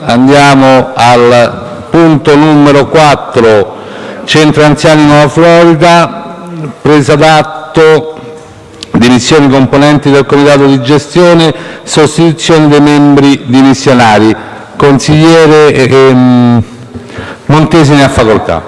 Andiamo al punto numero 4, Centro Anziani Nuova Florida, presa d'atto, dimissioni componenti del comitato di gestione, sostituzione dei membri dimissionari. Consigliere ehm, Montesi ne ha facoltà.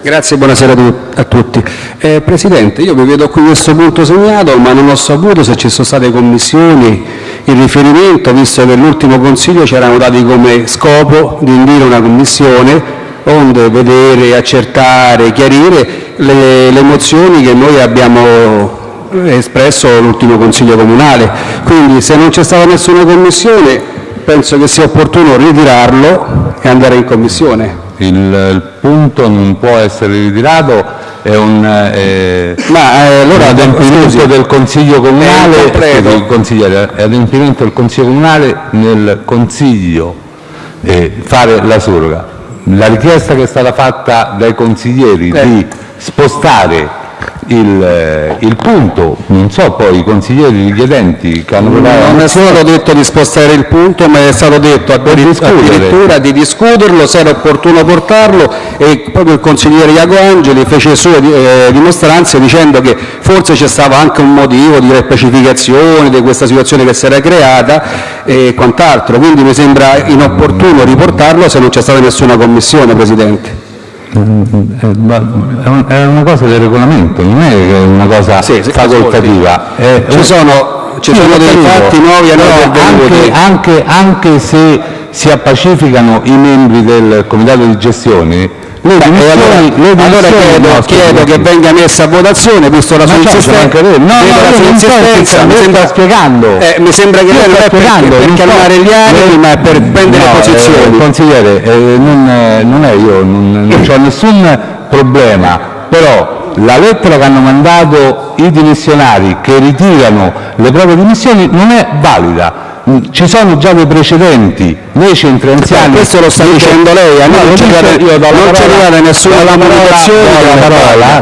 Grazie, buonasera a tutti. Eh, Presidente, io vi vedo qui questo punto segnato, ma non ho saputo se ci sono state commissioni in riferimento, visto che nell'ultimo Consiglio ci erano dati come scopo di indire una commissione onde vedere, accertare, chiarire le, le mozioni che noi abbiamo espresso all'ultimo Consiglio comunale. Quindi se non c'è stata nessuna commissione penso che sia opportuno ritirarlo e andare in commissione. Il, il punto non può essere ritirato, è un eh, Ma eh, allora, adempimento scusi, del Consiglio Comunale, consigliere, è adempimento del Consiglio Comunale nel Consiglio eh, fare la surroga. La richiesta che è stata fatta dai consiglieri Eh. di spostare il, eh, il punto, non so poi i consiglieri richiedenti che hanno la Non è stato detto di spostare il punto, ma è stato detto addirittura di discuterlo, se era opportuno portarlo e proprio il consigliere Iago Angeli fece sue eh, dimostranze dicendo che forse c'è stato anche un motivo di repacificazione di questa situazione che si era creata e quant'altro, quindi mi sembra inopportuno riportarlo se non c'è stata nessuna commissione, Presidente. Eh, ma È un- è una cosa del regolamento, non è una cosa Sì, facoltativa. È- Ci sono, ci sono dei fatti nuovi a noi anche, anche, anche se si appacificanno i membri del comitato di gestione, le dimissioni, allora, le allora chiedo, no, chiedo che venga messa a votazione, visto la sua insistenza. No, no, sto insistenza, mi sembra- spiegando. Eh, mi sembra che lei non è per, spiegando, per calmare gli animi, ma è per prendere No, posizioni. eh, consigliere, eh, non, eh, non è io, non, non c'ho nessun problema, però la lettera che hanno mandato i dimissionari che ritirano le proprie dimissioni non è valida. Mm, Ci sono già dei precedenti, nei centri anziani. questo lo sta dicendo lei, a noi No, non ci arriva nessuna comunicazione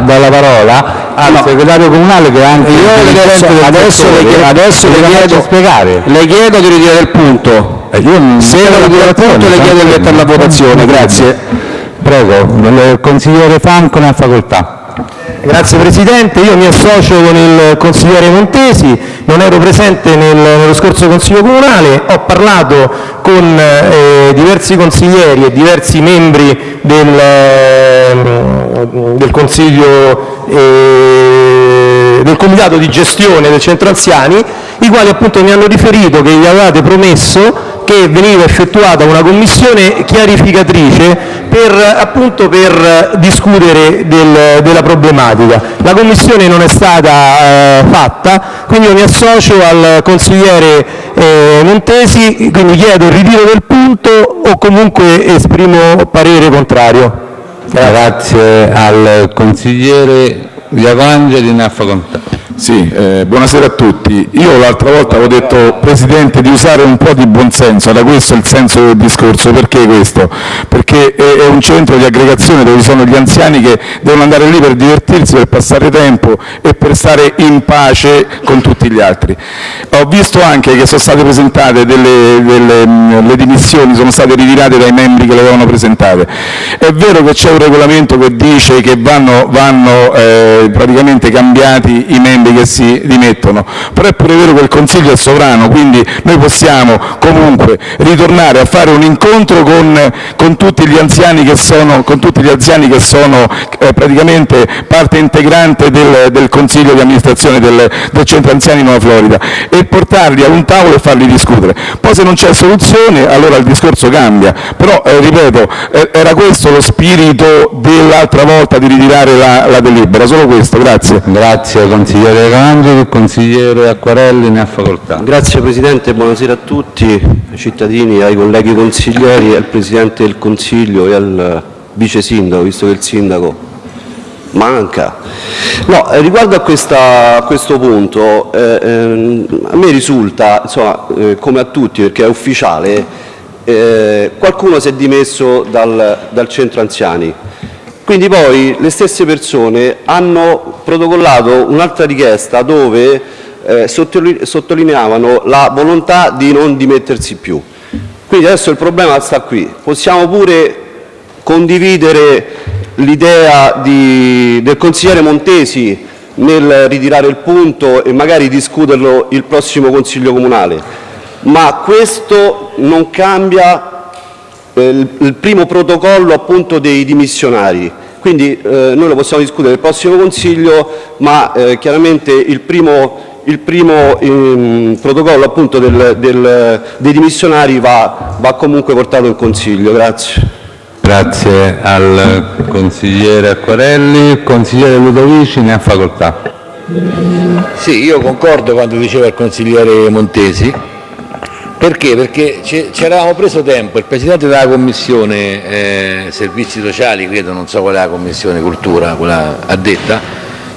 do la che parola, al No. segretario comunale che è anche Io il adesso, adesso le, settore, chiedo- adesso le chiedo, spiegare. le chiedo di ritirare il punto. Eh, io non- Se non ritira il punto le chiedo di mettere la votazione, grazie. Prego, il consigliere Franco ne ha facoltà. Grazie Presidente, io mi associo con il consigliere Montesi, non ero presente nel- nello scorso Consiglio Comunale, ho parlato con eh, diversi consiglieri e diversi membri del, del Consiglio eh, del Comitato di gestione del Centro Anziani, i quali appunto mi hanno riferito che gli avevate promesso che veniva effettuata una commissione chiarificatrice per, appunto, per discutere del- della problematica. La commissione non è stata eh, fatta, quindi mi associo al consigliere eh, Montesi, quindi chiedo il ritiro del punto o comunque esprimo parere contrario. Grazie al consigliere Iacongeli, ne ha facoltà. Sì, eh, buonasera a tutti. Io l'altra volta avevo detto, Presidente, di usare un po' di buonsenso, era questo il senso del discorso. Perché questo? Perché è, un centro di aggregazione dove ci sono gli anziani che devono andare lì per divertirsi, per passare tempo e per stare in pace con tutti gli altri. Ho visto anche che sono state presentate delle, delle, mh, le dimissioni, sono state ritirate dai membri che le avevano presentate. È vero che c'è un regolamento che dice che vanno, vanno eh, praticamente cambiati i membri che si dimettono, però è pure vero che il Consiglio è sovrano, quindi noi possiamo comunque ritornare a fare un incontro con, con tutti gli anziani che sono, anziani che sono eh, praticamente parte integrante del, del Consiglio di amministrazione del, del Centro Anziani Nuova Florida e portarli a un tavolo e farli discutere. Poi se non c'è soluzione allora il discorso cambia, però eh, ripeto, eh, era questo lo spirito dell'altra volta di ritirare la, la delibera, solo questo, grazie. Grazie consigliere Iacongeli, il consigliere Acquarelli ne ha facoltà. Grazie Presidente, buonasera a tutti, ai cittadini, ai colleghi consiglieri, al Presidente del Consiglio e al Vice Sindaco, visto che il Sindaco manca. No, eh, riguardo a, questa- a questo punto, eh, ehm, a me risulta, insomma, eh, come a tutti, perché è ufficiale, eh, qualcuno si è dimesso dal, dal centro anziani. Quindi poi le stesse persone hanno protocollato un'altra richiesta dove eh, sottoli- sottolineavano la volontà di non dimettersi più. Quindi adesso il problema sta qui. Possiamo pure condividere l'idea del consigliere Montesi nel ritirare il punto e magari discuterlo il prossimo Consiglio comunale, ma questo non cambia il primo protocollo appunto dei dimissionari. Quindi eh, noi lo possiamo discutere nel prossimo Consiglio, ma eh, chiaramente il primo, il primo ehm, protocollo appunto del, del, dei dimissionari va, va comunque portato in Consiglio. Grazie. Grazie al consigliere Acquarelli. Consigliere Ludovici ne ha facoltà. Sì, io concordo quando diceva il consigliere Montesi. Perché? Perché ci eravamo preso tempo, il Presidente della Commissione eh, Servizi Sociali, credo, non so qual è la Commissione Cultura, quella addetta,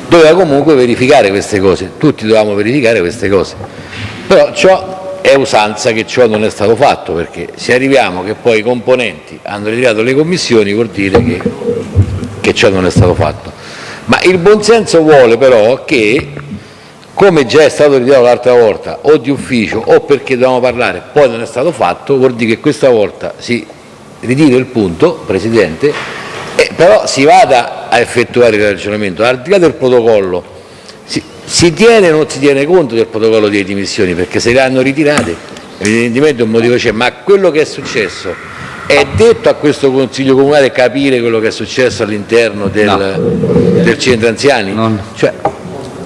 doveva comunque verificare queste cose, tutti dovevamo verificare queste cose. Però ciò è usanza che ciò non è stato fatto, perché se arriviamo che poi i componenti hanno ritirato le commissioni vuol dire che, che ciò non è stato fatto. Ma il buonsenso vuole però che, come già è stato ritirato l'altra volta, o di ufficio o perché dovevamo parlare, poi non è stato fatto, vuol dire che questa volta si ritira il punto, Presidente, però si vada a effettuare il ragionamento. Al di là del protocollo, si tiene o non si tiene conto del protocollo di dimissioni perché se le hanno ritirate evidentemente un motivo c'è, ma quello che è successo è detto a questo Consiglio Comunale capire quello che è successo all'interno del, no. del, centro anziani? No. Cioè,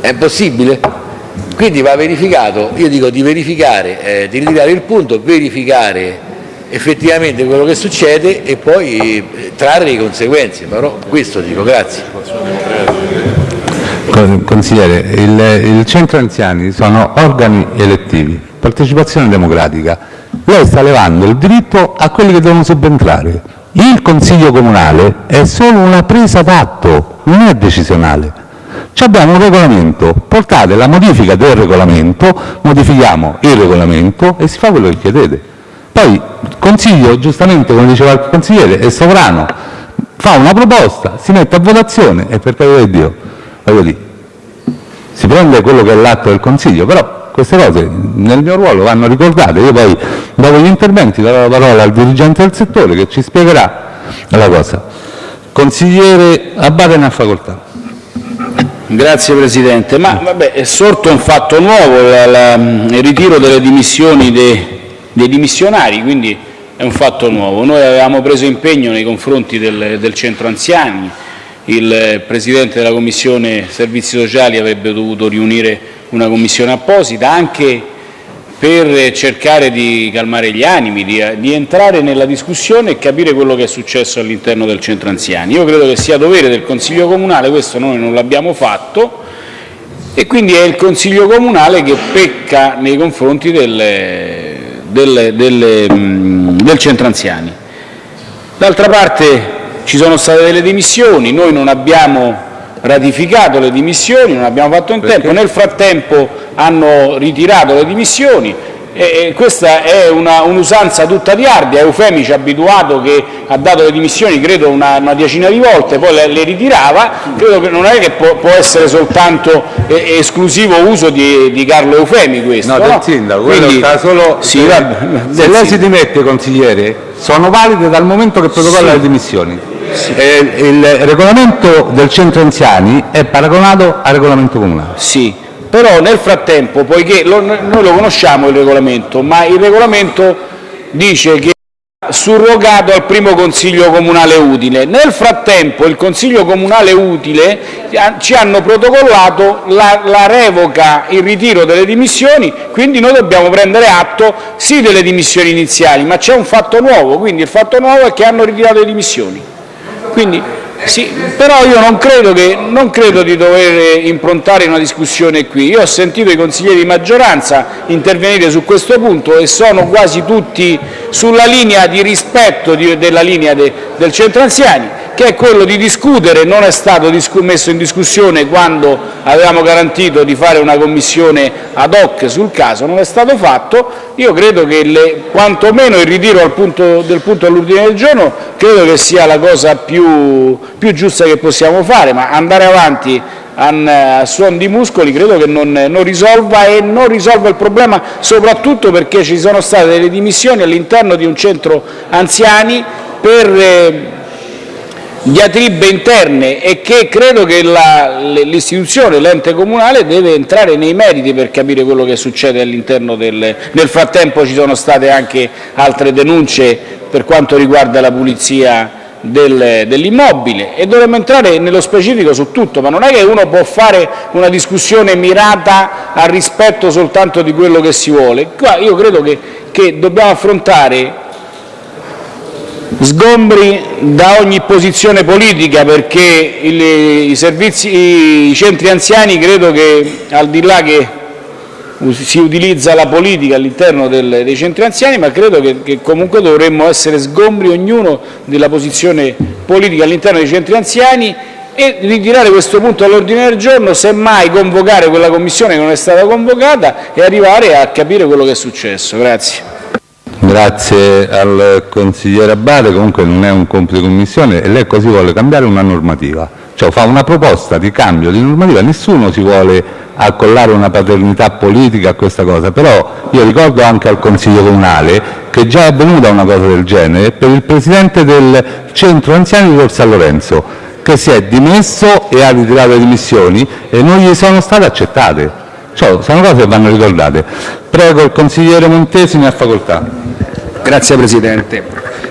è possibile? Quindi va verificato, io dico di verificare, eh, di ritirare il punto, verificare effettivamente quello che succede e poi eh, trarre le conseguenze, però questo dico, grazie. Consigliere, il, il centro anziani sono organi elettivi, partecipazione democratica. Lei sta levando il diritto a quelli che devono subentrare. Il Consiglio Comunale è solo una presa d'atto, non è decisionale. Abbiamo un regolamento, portate la modifica del regolamento, modifichiamo il regolamento e si fa quello che chiedete. Poi il Consiglio, giustamente come diceva il consigliere, è sovrano, fa una proposta, si mette a votazione e per carità di Dio, voglio dire, si prende quello che è l'atto del Consiglio, però queste cose nel mio ruolo vanno ricordate. Io poi dopo gli interventi darò la parola al dirigente del settore che ci spiegherà la cosa. Consigliere Abate ne ha facoltà. Grazie Presidente. Ma è sorto un fatto nuovo, il ritiro delle dimissioni dei, dimissionari, quindi è un fatto nuovo. Noi avevamo preso impegno nei confronti del centro anziani, il Presidente della Commissione Servizi Sociali avrebbe dovuto riunire una commissione apposita anche per cercare di calmare gli animi, di, di, entrare nella discussione e capire quello che è successo all'interno del centro anziani. Io credo che sia dovere del Consiglio Comunale, questo noi non l'abbiamo fatto, e quindi è il Consiglio Comunale che pecca nei confronti delle, delle, delle, del centro anziani. D'altra parte ci sono state delle dimissioni, noi non abbiamo ratificato le dimissioni, non abbiamo fatto in tempo, nel frattempo hanno ritirato le dimissioni e questa è un'usanza un tutta di Ardia, Eufemi ci ha abituato che ha dato le dimissioni credo una, una decina di volte, poi le, le, ritirava, credo che non è che può, può essere soltanto eh, esclusivo uso di, di, Carlo Eufemi questo. No, no? del sindaco, Quindi, sta solo... Sì, se, va, se lei si dimette consigliere, sono valide dal momento che protocolla sì. le dimissioni. Sì. Eh, il regolamento del centro anziani è paragonato al regolamento comunale. Sì, però nel frattempo, poiché lo, noi lo conosciamo il regolamento, ma il regolamento dice che è surrogato al primo consiglio comunale utile. Nel frattempo il consiglio comunale utile ci hanno protocollato la, la revoca, il ritiro delle dimissioni, quindi noi dobbiamo prendere atto sì delle dimissioni iniziali, ma c'è un fatto nuovo, quindi il fatto nuovo è che hanno ritirato le dimissioni. Quindi sì, però io non credo, che, non credo, di dover improntare una discussione qui. Io ho sentito i consiglieri di maggioranza intervenire su questo punto e sono quasi tutti sulla linea di rispetto della linea de, del centro anziani che è quello di discutere, non è stato messo in discussione quando avevamo garantito di fare una commissione ad hoc sul caso, non è stato fatto, io credo che quantomeno il ritiro del punto all'ordine del giorno sia la cosa più giusta che possiamo fare, ma andare avanti a suon di muscoli credo che non, non, risolva e non risolva il problema soprattutto perché ci sono state delle dimissioni all'interno di un centro anziani per eh, diatribe interne e che credo che l'istituzione, l'ente comunale, deve entrare nei meriti per capire quello che succede all'interno del... Nel frattempo ci sono state anche altre denunce per quanto riguarda la pulizia del, dell'immobile e dovremmo entrare nello specifico su tutto, ma non è che uno può fare una discussione mirata al rispetto soltanto di quello che si vuole. Qua io credo che, che dobbiamo affrontare sgombri da ogni posizione politica perché il, i, servizi, i centri anziani credo che al di là che si utilizza la politica all'interno dei centri anziani, ma credo che, che, comunque dovremmo essere sgombri ognuno della posizione politica all'interno dei centri anziani e ritirare questo punto all'ordine del giorno, semmai convocare quella commissione che non è stata convocata e arrivare a capire quello che è successo. Grazie. Grazie al consigliere Abate, comunque non è un compito di commissione e lei così vuole cambiare una normativa, cioè fa una proposta di cambio di normativa, nessuno si vuole accollare una paternità politica a questa cosa, però io ricordo anche al Consiglio comunale che già è avvenuta una cosa del genere per il presidente del centro anziani di Tor Lorenzo che si è dimesso e ha ritirato le dimissioni e non gli sono state accettate. Cioè, sono cose che vanno ricordate. Prego il consigliere Montesi, ne ha facoltà. Grazie Presidente.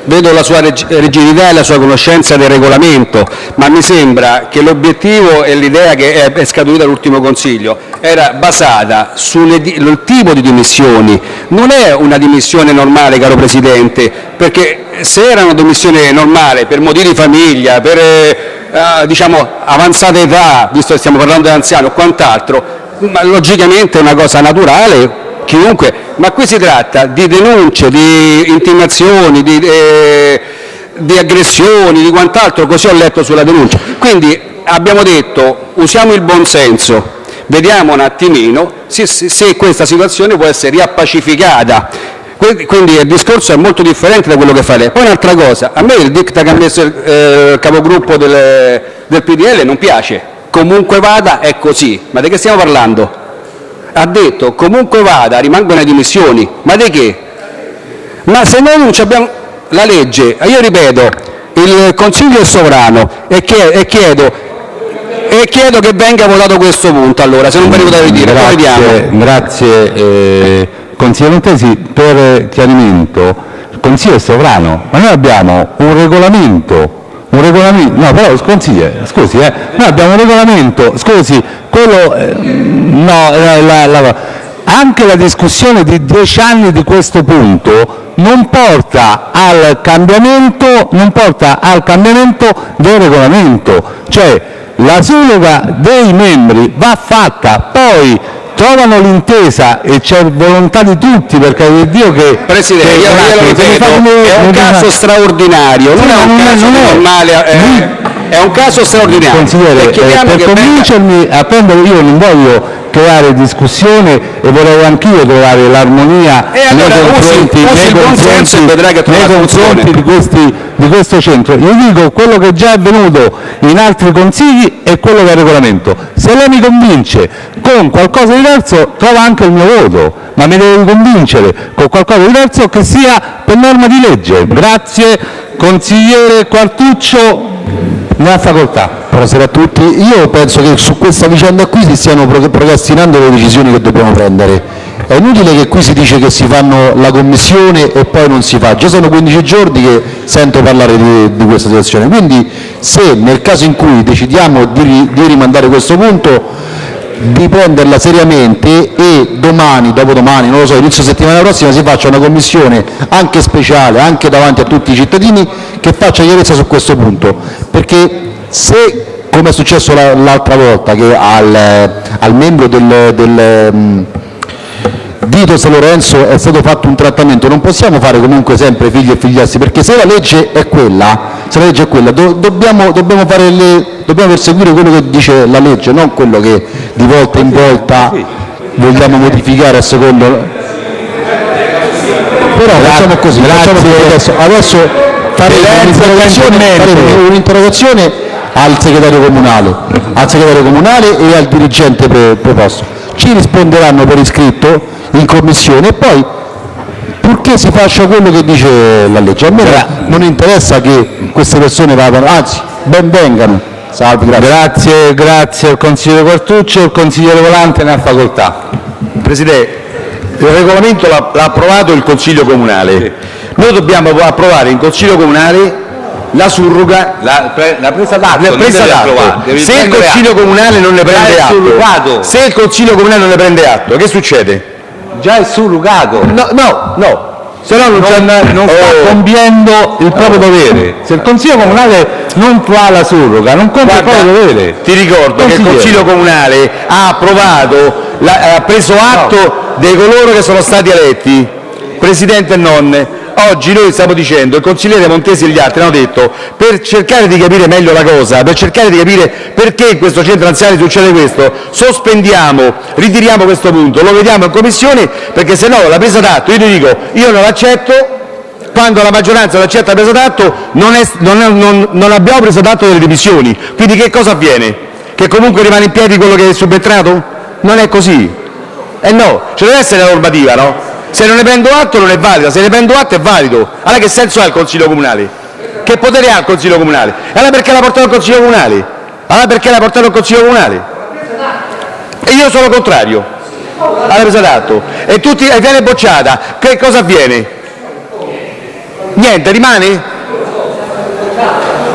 Vedo la sua rigidità e la sua conoscenza del regolamento, ma mi sembra che l'obiettivo e l'idea che è scaturita all'ultimo Consiglio era basata sul tipo di dimissioni. Non è una dimissione normale, caro Presidente, perché se era una dimissione normale per motivi di famiglia, per eh, diciamo, avanzata età, visto che stiamo parlando di anziano o quant'altro, logicamente è una cosa naturale, chiunque, ma qui si tratta di denunce, di intimazioni, di, eh, di aggressioni, di quant'altro, così ho letto sulla denuncia. Quindi abbiamo detto usiamo il buonsenso, vediamo un attimino se, se questa situazione può essere riappacificata. Quindi il discorso è molto differente da quello che fa lei. Poi un'altra cosa, a me il dicta che ha messo il eh, capogruppo del, del PDL non piace, comunque vada è così, ma di che stiamo parlando? Ha detto comunque vada rimangono le dimissioni, ma di che? Ma se noi non abbiamo la legge, io ripeto, il Consiglio è sovrano e chiedo, e chiedo che venga votato questo punto, allora, se non ve ne potete dire, grazie. Grazie, eh, consigliere Montesi, per chiarimento, il Consiglio è sovrano, ma noi abbiamo un regolamento un regolamento, no però consigliere, scusi, eh, noi abbiamo un regolamento, scusi, quello, eh, no, eh, la, la, anche la discussione di dieci anni di questo punto non porta al cambiamento, non porta al cambiamento del regolamento, cioè la surroga dei membri va fatta, poi trovano l'intesa e c'è volontà di tutti, perché è Dio che... Presidente, io, io ripeto, è un caso straordinario, non è un caso normale... Eh, è un caso straordinario. Consigliere, eh, per convincermi a prendere, io non voglio creare discussione e vorrei anch'io trovare l'armonia allora, nei confronti, usi, usi nei confronti, nei confronti di, questi, di, questo centro. Io dico quello che già è avvenuto in altri consigli e quello che è regolamento. Se lei mi convince con qualcosa di diverso trova anche il mio voto, ma mi deve convincere con qualcosa di diverso che sia per norma di legge. Grazie consigliere Quartuccio ne ha facoltà. Buonasera a tutti. Io penso che su questa vicenda qui si stiano procrastinando le decisioni che dobbiamo prendere. È inutile che qui si dice che si fanno la commissione e poi non si fa. Già sono 15 giorni che sento parlare di, di questa situazione. Quindi se nel caso in cui decidiamo di, di rimandare questo punto di prenderla seriamente e domani, dopodomani, non lo so, inizio settimana prossima si faccia una commissione anche speciale, anche davanti a tutti i cittadini, che faccia chiarezza su questo punto, perché se come è successo l'altra volta che al, al membro del, del um, San Lorenzo è stato fatto un trattamento, non possiamo fare comunque sempre figli e figliassi, perché se la legge è quella, legge è quella. Do, dobbiamo, dobbiamo, le, dobbiamo perseguire quello che dice la legge, non quello che di volta in volta vogliamo modificare a secondo... Però facciamo così, facciamo adesso, adesso faremo un'interrogazione al segretario comunale, al segretario comunale e al dirigente preposto. Ci risponderanno per iscritto in commissione e poi purché si faccia quello che dice la legge. A me non interessa che queste persone vadano, anzi, ben vengano. Salve, grazie. Grazie, grazie al consigliere Quartuccio. Il consigliere Volante ne ha facoltà. Presidente, il regolamento l'ha approvato il Consiglio Comunale. Noi dobbiamo approvare in Consiglio Comunale la surroga, La, pre- la presa d'atto, la presa d'atto. Se il Consiglio atto. Comunale non ne prende atto, se il Consiglio Comunale non ne prende atto, che succede? Già è surrogato. No, no, no. Se no non, non, non sta Oh. compiendo il proprio dovere. Se il Consiglio Comunale non fa la surroga, non compie il proprio dovere. Ti ricordo che il. Consiglio Comunale ha approvato, la- ha preso atto dei coloro che sono stati eletti, Presidente e non. Oggi noi stiamo dicendo, il consigliere Montesi e gli altri hanno detto, per cercare di capire meglio la cosa, per cercare di capire perché in questo centro anziani succede questo, sospendiamo, ritiriamo questo punto, lo vediamo in commissione, perché se no la presa d'atto, io ti dico, io non l'accetto, quando la maggioranza non accetta la presa d'atto non, non non- non abbiamo preso d'atto delle dimissioni. Quindi che cosa avviene? Che comunque rimane in piedi quello che è subentrato? Non è così. Eh no, ci deve essere la normativa, no? Se non ne prendo atto non è valida, se ne prendo atto è valido. Allora che senso ha il Consiglio Comunale? Che potere ha il Consiglio Comunale? Allora perché l'ha portato il Consiglio Comunale? Allora perché l'ha portato il Consiglio Comunale? E io sono contrario alla presa d'atto. E tutti, viene bocciata. Che cosa avviene? Niente, rimane?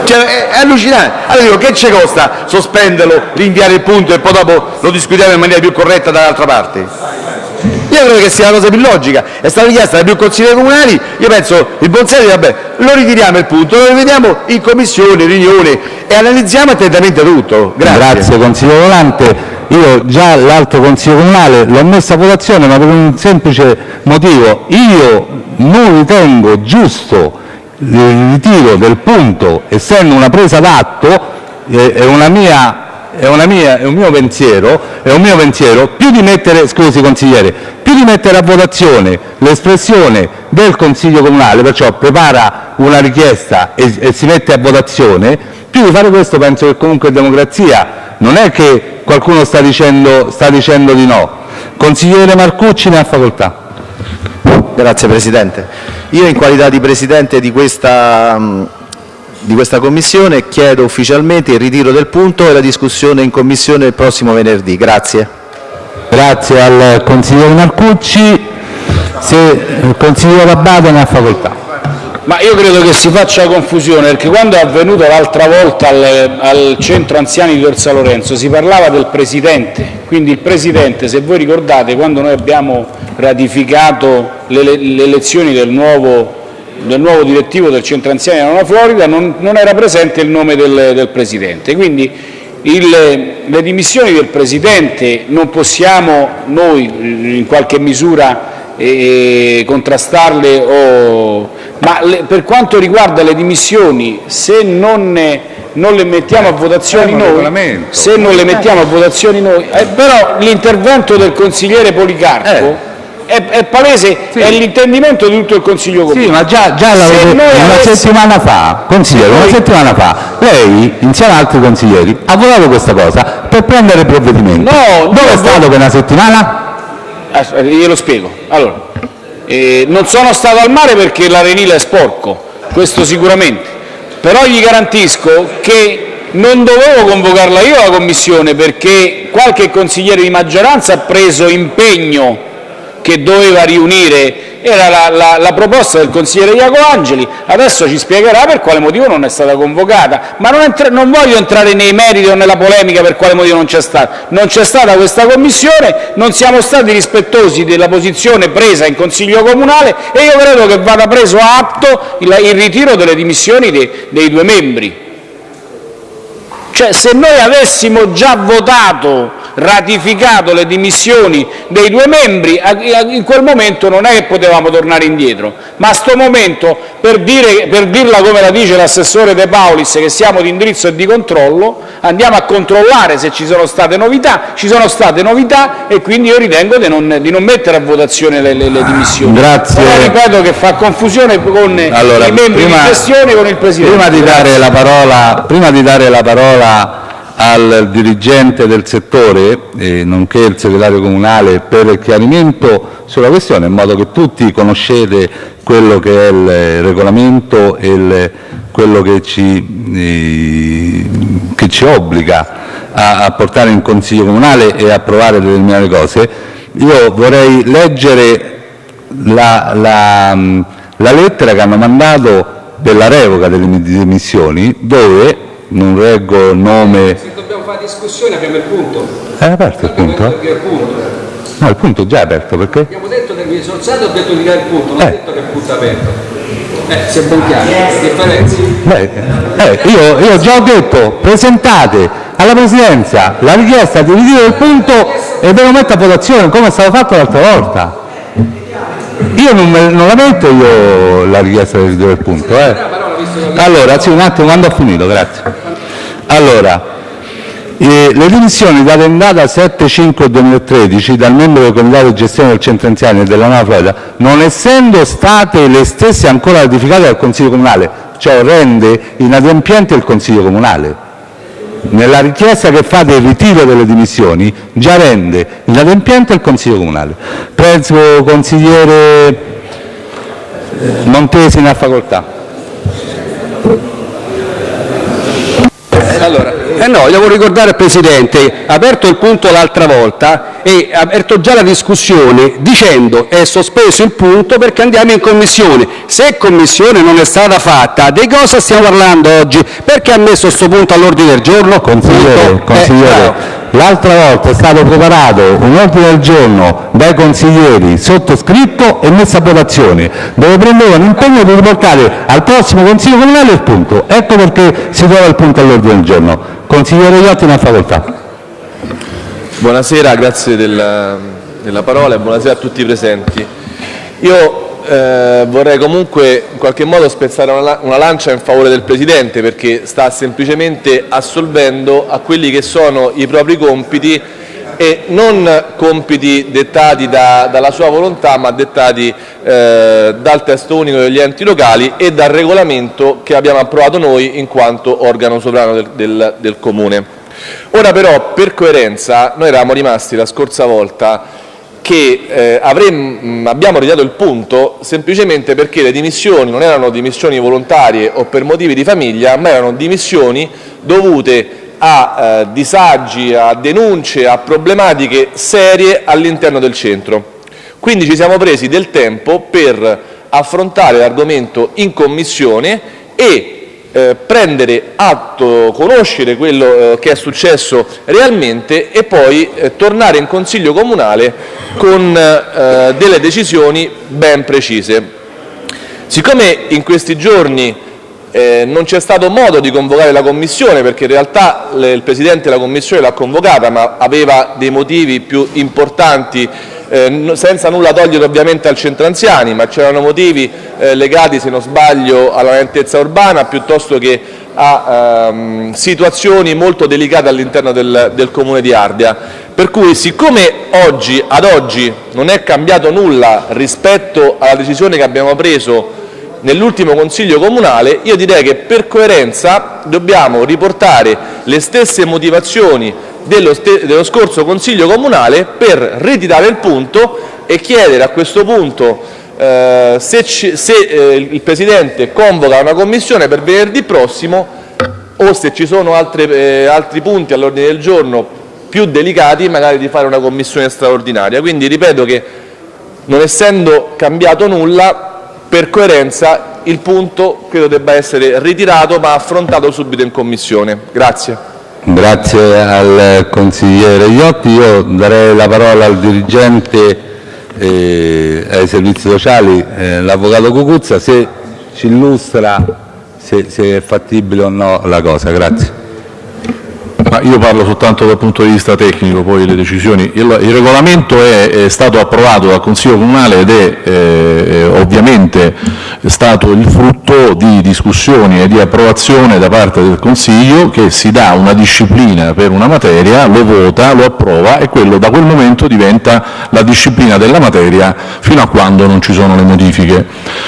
Cioè, è allucinante. Allora dico, che ci costa sospenderlo, rinviare il punto e poi dopo lo discutiamo in maniera più corretta dall'altra parte? Io credo che sia la cosa più logica. È stata richiesta da più consiglieri comunali, io penso il buon senso, vabbè, lo ritiriamo il punto, lo rivediamo in commissione, riunione e analizziamo attentamente tutto. Grazie. Grazie consigliere Volante. Io già l'altro consiglio comunale l'ho messo a votazione ma per un semplice motivo. Io non ritengo giusto il ritiro del punto, essendo una presa d'atto, eh, è una mia è, mia, è un mio pensiero, è un mio pensiero, più di mettere, scusi consigliere, più di mettere a votazione l'espressione del Consiglio Comunale, perciò prepara una richiesta e, e si mette a votazione, più di fare questo penso che comunque è democrazia, non è che qualcuno sta dicendo, sta dicendo di no. Consigliere Marcucci ne ha facoltà. Grazie Presidente. Io in qualità di Presidente di questa, di questa Commissione chiedo ufficialmente il ritiro del punto e la discussione in Commissione il prossimo venerdì. Grazie. Grazie al consigliere Marcucci. Se il consigliere Abbate ne ha facoltà. Ma io credo che si faccia confusione, perché quando è avvenuto l'altra volta al, al centro anziani di Tor San Lorenzo si parlava del Presidente, quindi il Presidente, se voi ricordate, quando noi abbiamo ratificato le, le elezioni del nuovo, del nuovo direttivo del centro anziani della Nuova Florida, non, non era presente il nome del, del Presidente. Quindi il- le dimissioni del Presidente non possiamo noi in qualche misura eh, contrastarle o... ma le- per quanto riguarda le dimissioni se non, ne- non le mettiamo a votazioni un noi se non le mettiamo a votazioni noi eh, però l'intervento del consigliere Policarpo è, è palese è l'intendimento di tutto il Consiglio Comunale Sì, ma già, già Se l'avevo- noi una avessimo- settimana fa, consigliere, una settimana fa, lei, insieme ad altri consiglieri, ha votato questa cosa per prendere provvedimenti. No, Dove no, è stato per una settimana? Aspetta, glielo spiego. Allora, eh, non sono stato al mare perché l'arenile è sporco, questo sicuramente, però gli garantisco che non dovevo convocarla io la commissione perché qualche consigliere di maggioranza ha preso impegno che doveva riunire, era la, la- proposta del consigliere Iaco Angeli, adesso ci spiegherà per quale motivo non è stata convocata, ma non, entra- non voglio entrare nei meriti o nella polemica per quale motivo non c'è stata, non c'è stata questa commissione, non siamo stati rispettosi della posizione presa in Consiglio Comunale e io credo che vada preso atto il, il ritiro delle dimissioni dei- dei due membri. Cioè, se noi avessimo già votato ratificato le dimissioni dei due membri, in quel momento non è che potevamo tornare indietro, ma a sto momento, per, dire, per dirla come la dice l'assessore De Paulis, che siamo di indirizzo e di controllo, andiamo a controllare se ci sono state novità, ci sono state novità e quindi io ritengo di non, di non mettere a votazione le, le, le dimissioni. Grazie. Però ripeto che fa confusione con Allora, i membri prima- di gestione e con il Presidente. Prima di dare la parola, prima di dare la parola al dirigente del settore, eh, nonché il segretario comunale, per il chiarimento sulla questione, in modo che tutti conoscete quello che è il regolamento e il- quello che ci, eh, che ci obbliga a, a portare in Consiglio comunale e approvare determinate cose, io vorrei leggere la, la, mh, la lettera che hanno mandato per la revoca delle mi- dimissioni, dove, non reggo il nome... Se dobbiamo fare discussione abbiamo il punto. È aperto il punto? Il punto. No, il punto è già aperto, perché? Abbiamo detto che mi sono alzato e ho detto di dare il punto, non ho Eh. detto che il punto è aperto. Eh, sia ben chiaro, differenze. Beh, eh, io, io già ho detto, presentate alla Presidenza la richiesta di ritiro del punto e ve lo metto a votazione, come è stato fatto l'altra volta. Io non, me- non la metto io la richiesta di ritiro del punto. Eh. Allora, sì, un attimo, quando ho finito, grazie. Allora, eh, le dimissioni date in data 7-5-2013 dal membro del Comitato di gestione del Centro Anziani e della Nuova Florida, non essendo state le stesse ancora ratificate dal Consiglio Comunale, ciò rende inadempiente il Consiglio Comunale. Nella richiesta che fate il ritiro delle dimissioni già rende inadempiente il Consiglio Comunale. Prego, consigliere Montesi, ne ha facoltà. Eh no, devo ricordare al Presidente, ha aperto il punto l'altra volta e ha aperto già la discussione dicendo è sospeso il punto perché andiamo in commissione. Se commissione non è stata fatta, di cosa stiamo parlando oggi? Perché ha messo questo punto all'ordine del giorno? Consigliere. Eh, consigliere, bravo. L'altra volta è stato preparato un ordine del giorno dai consiglieri sottoscritto e messo a votazione, dove prendevano impegno di riportare al prossimo Consiglio Comunale il punto. Ecco perché si trova il punto all'ordine del giorno. Consigliere Iotti, ha facoltà. Buonasera, grazie della, della parola e buonasera a tutti i presenti. Io eh, vorrei comunque in qualche modo spezzare una, una lancia in favore del Presidente perché sta semplicemente assolvendo a quelli che sono i propri compiti e non compiti dettati da- dalla sua volontà ma dettati eh, dal testo unico degli enti locali e dal regolamento che abbiamo approvato noi in quanto organo sovrano del- del- del Comune. Ora però, per coerenza, noi eravamo rimasti la scorsa volta che eh, avremmo- mh, abbiamo ritirato il punto semplicemente perché le dimissioni non erano dimissioni volontarie o per motivi di famiglia, ma erano dimissioni dovute a eh, disagi, a denunce, a problematiche serie all'interno del centro. Quindi ci siamo presi del tempo per affrontare l'argomento in commissione e eh, prendere atto, conoscere quello eh, che è successo realmente e poi eh, tornare in Consiglio Comunale con eh, delle decisioni ben precise. Siccome in questi giorni eh, non c'è stato modo di convocare la Commissione, perché in realtà le- il Presidente della Commissione l'ha convocata, ma aveva dei motivi più importanti, eh, senza nulla togliere ovviamente al centro anziani, ma c'erano motivi eh, legati, se non sbaglio, alla lentezza urbana piuttosto che a ehm, situazioni molto delicate all'interno del, del Comune di Ardea. Per cui, siccome oggi, ad oggi non è cambiato nulla rispetto alla decisione che abbiamo preso nell'ultimo Consiglio Comunale, io direi che per coerenza dobbiamo riportare le stesse motivazioni dello, dello scorso Consiglio Comunale per ritirare il punto e chiedere a questo punto eh, se, se, eh, il Presidente convoca una commissione per venerdì prossimo o se ci sono altre, eh, altri punti all'ordine del giorno più delicati, magari di fare una commissione straordinaria. Quindi ripeto che non essendo cambiato nulla, per coerenza il punto credo debba essere ritirato ma affrontato subito in commissione. Grazie. Grazie al consigliere Iotti. Io darei la parola al dirigente eh, ai servizi sociali, eh, l'avvocato Cucuzza, se ci illustra se, se è fattibile o no la cosa. Grazie. Ma io parlo soltanto dal punto di vista tecnico, poi le decisioni. Il, il regolamento è, è, stato approvato dal Consiglio Comunale ed è eh, ovviamente stato il frutto di discussioni e di approvazione da parte del Consiglio che si dà una disciplina per una materia, lo vota, lo approva e quello da quel momento diventa la disciplina della materia fino a quando non ci sono le modifiche.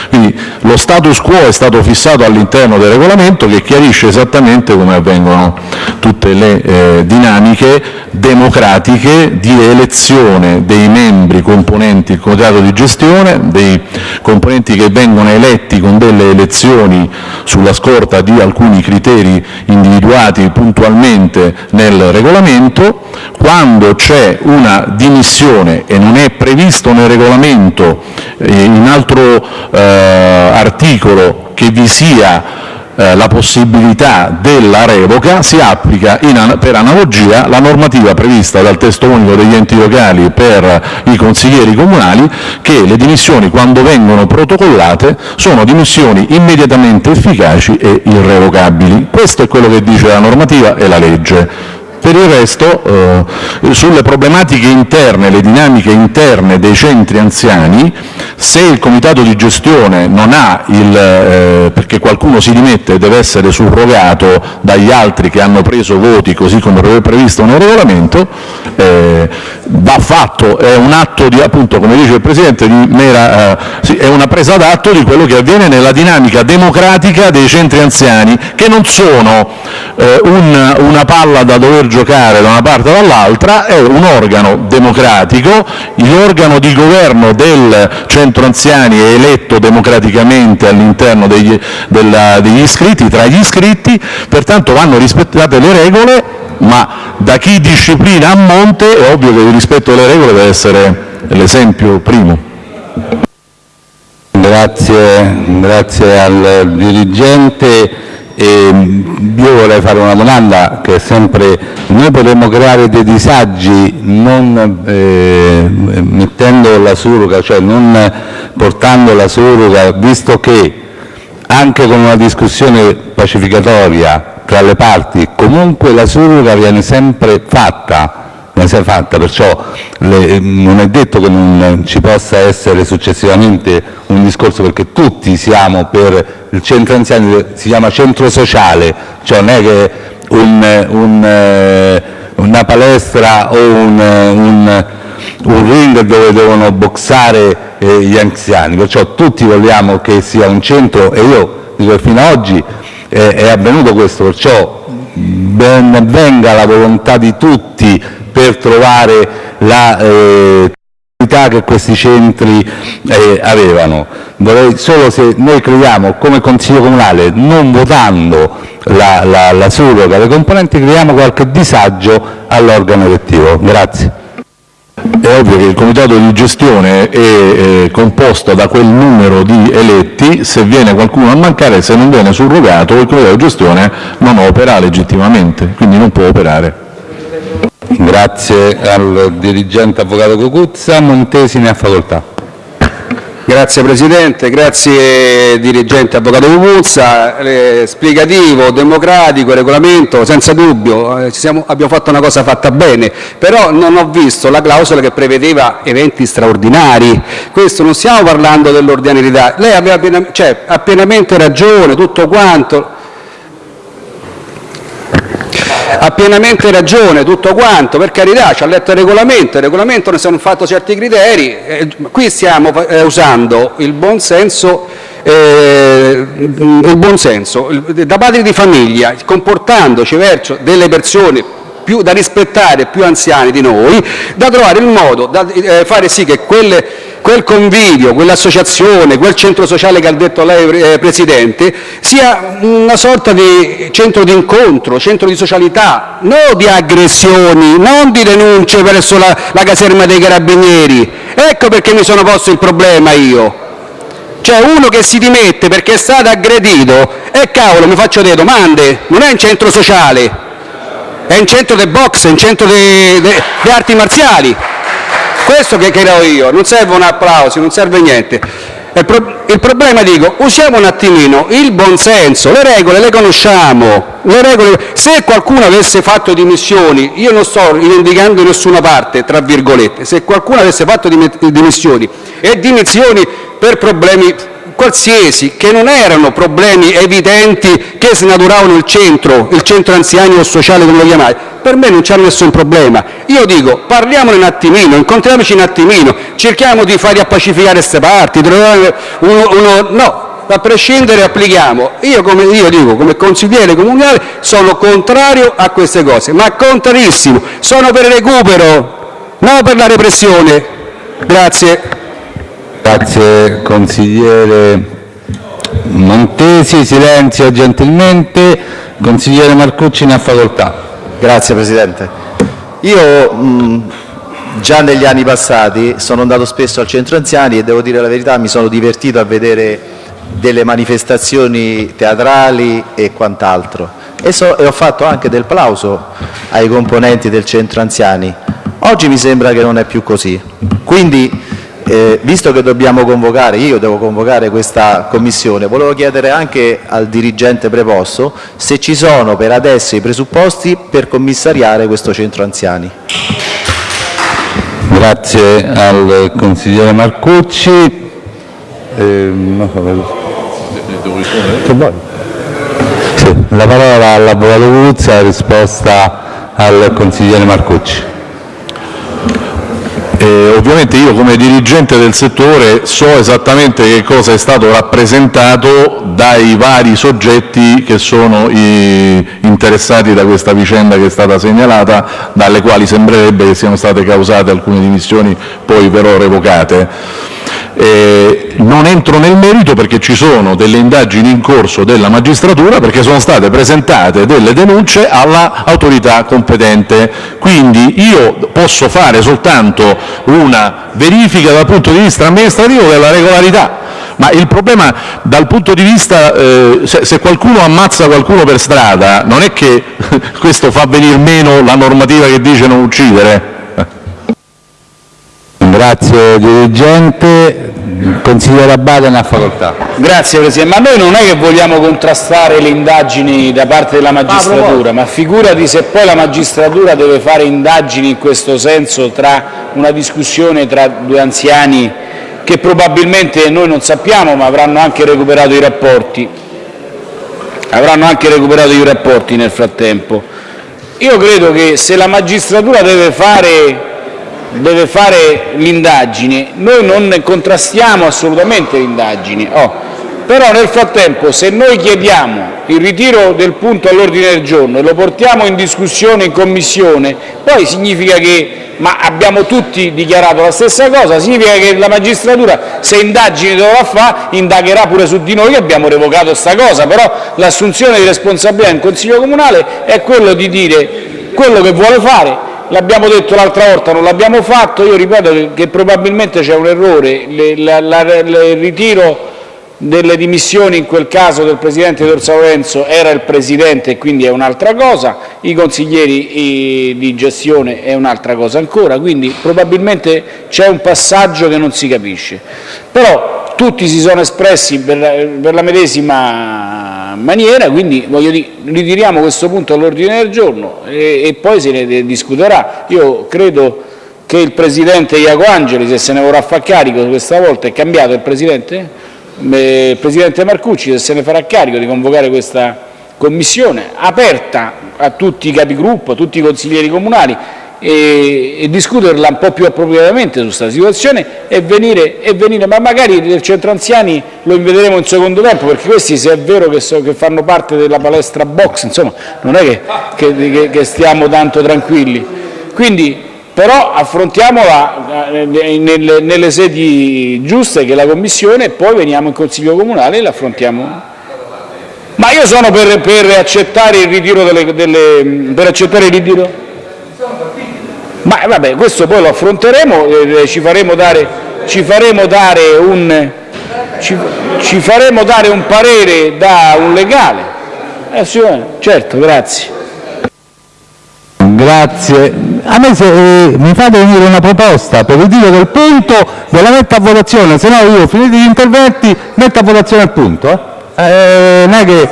Quindi lo status quo è stato fissato all'interno del regolamento che chiarisce esattamente come avvengono tutte le eh, dinamiche democratiche di elezione dei membri componenti il comitato di gestione, dei componenti che vengono eletti con delle elezioni sulla scorta di alcuni criteri individuati puntualmente nel regolamento. Quando c'è una dimissione e non è previsto nel regolamento eh, in altro eh, articolo che vi sia eh, la possibilità della revoca, si applica in, per analogia la normativa prevista dal testo unico degli enti locali per i consiglieri comunali che le dimissioni quando vengono protocollate sono dimissioni immediatamente efficaci e irrevocabili. Questo è quello che dice la normativa e la legge. Per il resto, eh, sulle problematiche interne, le dinamiche interne dei centri anziani, se il comitato di gestione non ha il, eh, perché qualcuno si dimette e deve essere surrogato dagli altri che hanno preso voti così come previsto nel regolamento, eh, va fatto, è un atto di, appunto, come dice il Presidente, di mera, eh, è una presa d'atto di quello che avviene nella dinamica democratica dei centri anziani, che non sono eh, un, una palla da dover giocare da una parte o dall'altra, è un organo democratico, l'organo di governo del centro anziani è eletto democraticamente all'interno degli, degli iscritti, tra gli iscritti, pertanto vanno rispettate le regole, ma da chi disciplina a monte è ovvio che il rispetto delle regole deve essere l'esempio primo. Grazie, grazie al dirigente. E io vorrei fare una domanda che è sempre, noi potremmo creare dei disagi non eh, mettendo la surroga, cioè non portando la surroga, visto che anche con una discussione pacificatoria tra le parti comunque la surroga viene sempre fatta, viene sempre fatta perciò le, non è detto che non ci possa essere successivamente un discorso perché tutti siamo per il centro anziani si chiama centro sociale, cioè non è che un, un, una palestra o un, un, un, ring dove devono boxare eh, gli anziani, perciò tutti vogliamo che sia un centro e io dico che fino ad oggi eh, è avvenuto questo, perciò ben venga la volontà di tutti per trovare la eh, che questi centri eh, avevano. Vorrei solo se noi crediamo come Consiglio Comunale, non votando la, la, la surroga dei componenti, creiamo qualche disagio all'organo elettivo. Grazie. È ovvio che il comitato di gestione è eh, composto da quel numero di eletti, se viene qualcuno a mancare, se non viene surrogato, il comitato di gestione non opera legittimamente, quindi non può operare. Grazie al dirigente avvocato Cocuzza. Montesi ne ha facoltà. Grazie Presidente, grazie dirigente avvocato Cocuzza, eh, spiegativo, democratico, regolamento, senza dubbio, eh, siamo, abbiamo fatto una cosa fatta bene, però non ho visto la clausola che prevedeva eventi straordinari, questo non stiamo parlando dell'ordinarietà, lei aveva piena, cioè, ha pienamente ragione, tutto quanto, ha pienamente ragione, tutto quanto, per carità, ci ha letto il regolamento, il regolamento ne sono fatto certi criteri, eh, qui stiamo eh, usando il buon senso, eh, il buon senso da padri di famiglia, comportandoci verso delle persone più, da rispettare, più anziani di noi, da trovare il modo da eh, fare sì che quelle quel convivio, quell'associazione, quel centro sociale che ha detto lei eh, Presidente, sia una sorta di centro di incontro, centro di socialità, non di aggressioni, non di denunce verso la, la caserma dei carabinieri. Ecco perché mi sono posto il problema io. Cioè uno che si dimette perché è stato aggredito, e cavolo mi faccio delle domande, non è un centro sociale, è un centro di box, è un centro di arti marziali questo che credo io, non serve un applauso, non serve niente. Il, pro il problema, dico, usiamo un attimino il buonsenso, le regole le conosciamo, le regole... se qualcuno avesse fatto dimissioni, io non sto rivendicando nessuna parte, tra virgolette, se qualcuno avesse fatto dimissioni e dimissioni per problemi qualsiasi, che non erano problemi evidenti che snaturavano il centro, il centro anziani o sociale come lo chiamate, per me non c'è nessun problema. Io dico, parliamone un attimino, incontriamoci un attimino, cerchiamo di far appacificare queste parti, no, a prescindere applichiamo. Io, come io dico, come consigliere comunale, sono contrario a queste cose, ma contrarissimo. Sono per il recupero, non per la repressione. Grazie. Grazie consigliere Montesi. Silenzio gentilmente. Consigliere Marcucci ne ha facoltà. Grazie Presidente. Io mh, già negli anni passati sono andato spesso al centro anziani e devo dire la verità mi sono divertito a vedere delle manifestazioni teatrali e quant'altro e, so, e ho fatto anche del plauso ai componenti del centro anziani. Oggi mi sembra che non è più così. Quindi eh, visto che dobbiamo convocare, io devo convocare questa commissione, volevo chiedere anche al dirigente preposto se ci sono per adesso i presupposti per commissariare questo centro anziani. Grazie al consigliere Marcucci. Eh, la parola all'avvocato Guzza, risposta al consigliere Marcucci. Eh, ovviamente io come dirigente del settore so esattamente che cosa è stato rappresentato dai vari soggetti che sono interessati da questa vicenda che è stata segnalata, dalle quali sembrerebbe che siano state causate alcune dimissioni poi però revocate. Eh, non entro nel merito perché ci sono delle indagini in corso della magistratura perché sono state presentate delle denunce all'autorità competente. Quindi io posso fare soltanto una verifica dal punto di vista amministrativo della regolarità. Ma il problema dal punto di vista, eh, se, se qualcuno ammazza qualcuno per strada, non è che questo fa venir meno la normativa che dice non uccidere. Grazie dirigente. Consigliere Abate ne ha facoltà. Grazie Presidente, ma noi non è che vogliamo contrastare le indagini da parte della magistratura, ma figurati se poi la magistratura deve fare indagini in questo senso tra una discussione tra due anziani che probabilmente noi non sappiamo ma avranno anche recuperato i rapporti, avranno anche recuperato i rapporti nel frattempo. Io credo che se la magistratura deve fare deve fare l'indagine, noi non contrastiamo assolutamente le indagini, oh, però nel frattempo se noi chiediamo il ritiro del punto all'ordine del giorno e lo portiamo in discussione in Commissione, poi significa che ma abbiamo tutti dichiarato la stessa cosa, significa che la magistratura se indagini dovrà fare indagherà pure su di noi che abbiamo revocato questa cosa, però l'assunzione di responsabilità in Consiglio Comunale è quello di dire quello che vuole fare l'abbiamo detto l'altra volta, non l'abbiamo fatto, io ripeto che probabilmente c'è un errore, il ritiro delle dimissioni in quel caso del Presidente D'Orsa Lorenzo era il Presidente e quindi è un'altra cosa, i consiglieri di gestione è un'altra cosa ancora, quindi probabilmente c'è un passaggio che non si capisce. Però tutti si sono espressi per, per la medesima maniera, quindi voglio dire, ritiriamo questo punto all'ordine del giorno e, e poi se ne discuterà. Io credo che il Presidente Iaco Angeli, se se ne vorrà fare carico questa volta, è cambiato il Presidente? il Presidente Marcucci se se ne farà carico di convocare questa commissione aperta a tutti i capigruppo, a tutti i consiglieri comunali e, e discuterla un po' più appropriatamente su questa situazione e venire, e venire, ma magari nel centro anziani lo invederemo in secondo tempo perché questi se è vero che, so, che fanno parte della palestra box insomma non è che, che, che stiamo tanto tranquilli quindi però affrontiamola eh, nelle, nelle sedi giuste che è la Commissione e poi veniamo in Consiglio Comunale e l'affrontiamo. Ma io sono per, per, accettare il ritiro delle, delle, per accettare il ritiro. Ma vabbè, questo poi lo affronteremo, eh, ci, faremo dare, ci, faremo un, ci, ci faremo dare un parere da un legale. Eh, sì, certo, grazie. Grazie. A me se, eh, mi fate venire una proposta per ritiro del punto, ve la metto a votazione, se no io finiti gli interventi metto a votazione il punto. Eh. Eh, non è che...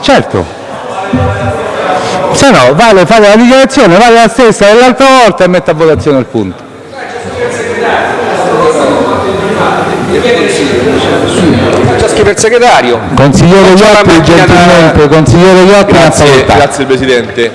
Certo. Se no, vale, fate la dichiarazione, vale la stessa dell'altra volta e metto a votazione il punto. Scrive il segretario. Consigliere Iotti, gentilmente, consigliere Iotti, Grazie, grazie Presidente.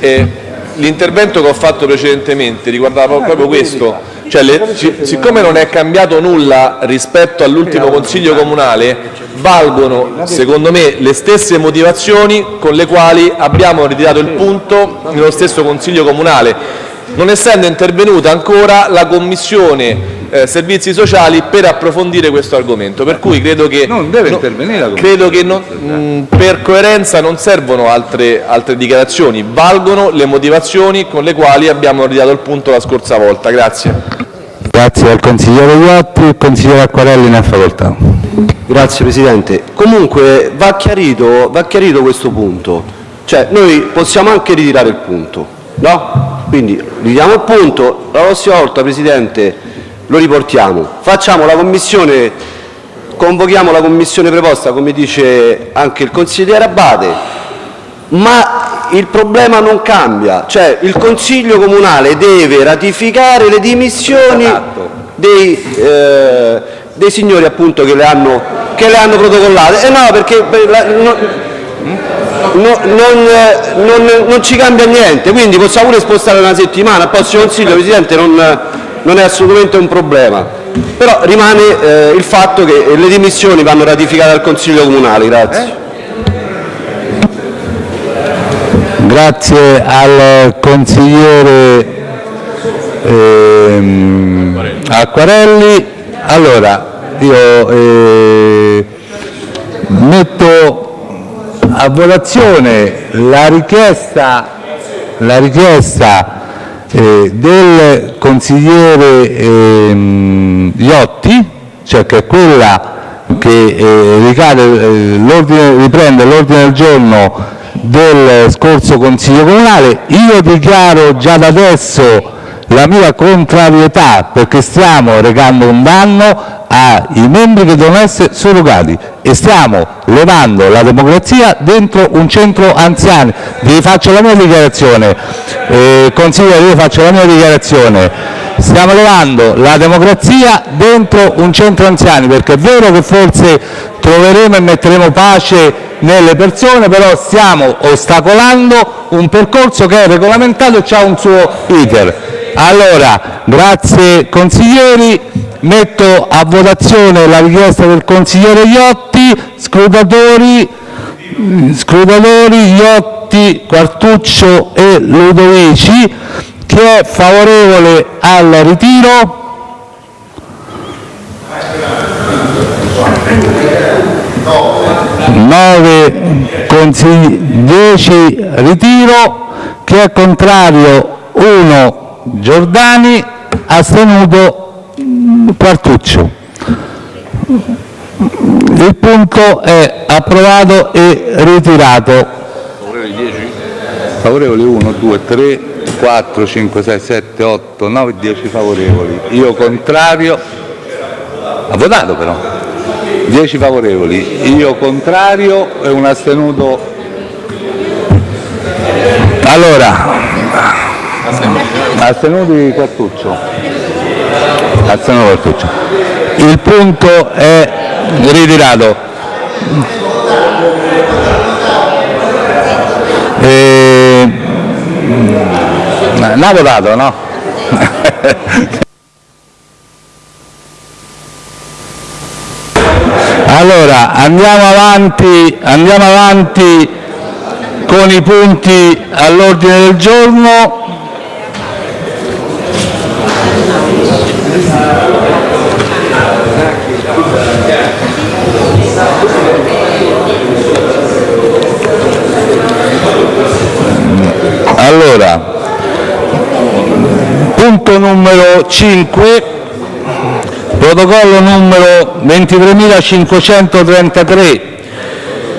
Eh, L'intervento che ho fatto precedentemente riguardava proprio questo, cioè le- siccome non è cambiato nulla rispetto all'ultimo Consiglio Comunale, valgono secondo me le stesse motivazioni con le quali abbiamo ritirato il punto nello stesso Consiglio Comunale, non essendo intervenuta ancora la Commissione eh, Servizi Sociali per approfondire questo argomento. Per cui credo che Non deve no- intervenire la Commissione. Credo che non- mh, per coerenza non servono altre, altre dichiarazioni, valgono le motivazioni con le quali abbiamo ritirato il punto la scorsa volta. Grazie. Grazie al consigliere Iotti, il consigliere Acquarelli ne ha facoltà. Grazie Presidente. Comunque va chiarito, va chiarito questo punto. Cioè noi possiamo anche ritirare il punto, no? Quindi ritiriamo il punto, la prossima volta Presidente lo riportiamo. Facciamo la commissione, convochiamo la commissione preposta come dice anche il consigliere Abate, ma il problema non cambia, cioè il Consiglio Comunale deve ratificare le dimissioni dei, eh, dei signori appunto che le hanno, che le hanno protocollate. Eh no, perché per la- no- no- non, non- non ci cambia niente, quindi possiamo pure spostare una settimana, al prossimo Consiglio Presidente non, non è assolutamente un problema. Però rimane eh, il fatto che le dimissioni vanno ratificate dal Consiglio Comunale. Grazie. Grazie al consigliere ehm, Acquarelli. Allora, io eh, metto a votazione la richiesta, la richiesta eh, del consigliere ehm, Iotti, cioè che è quella che eh, ricade, eh, l'ordine- riprende l'ordine del giorno del scorso Consiglio Comunale. Io dichiaro già da adesso la mia contrarietà perché stiamo recando un danno ai membri che devono essere surrogati e stiamo levando la democrazia dentro un centro anziani. Vi faccio la mia dichiarazione, eh, consigliere, io faccio la mia dichiarazione. Stiamo levando la democrazia dentro un centro anziani perché è vero che forse troveremo e metteremo pace nelle persone, però stiamo ostacolando un percorso che è regolamentato e ha un suo iter. Allora, grazie consiglieri, metto a votazione la richiesta del consigliere Iotti, scrutatori, Iotti, Quartuccio e Ludovici, chi è favorevole al ritiro? 9 consigli, 10 ritiro, chi è contrario 1 Giordani, astenuto Quartuccio. Il punto è approvato e ritirato. Favorevoli 1, 2, 3, 4, 5, 6, 7, 8, 9, 10 favorevoli. Io contrario. Ha votato però. 10 favorevoli. Io contrario e un astenuto. Allora, astenuti Quartuccio. Astenuto Quartuccio. Il punto è ritirato. E... L'ha votato, no? Allora, andiamo avanti, andiamo avanti con i punti all'ordine del giorno. 5, protocollo numero 23.533,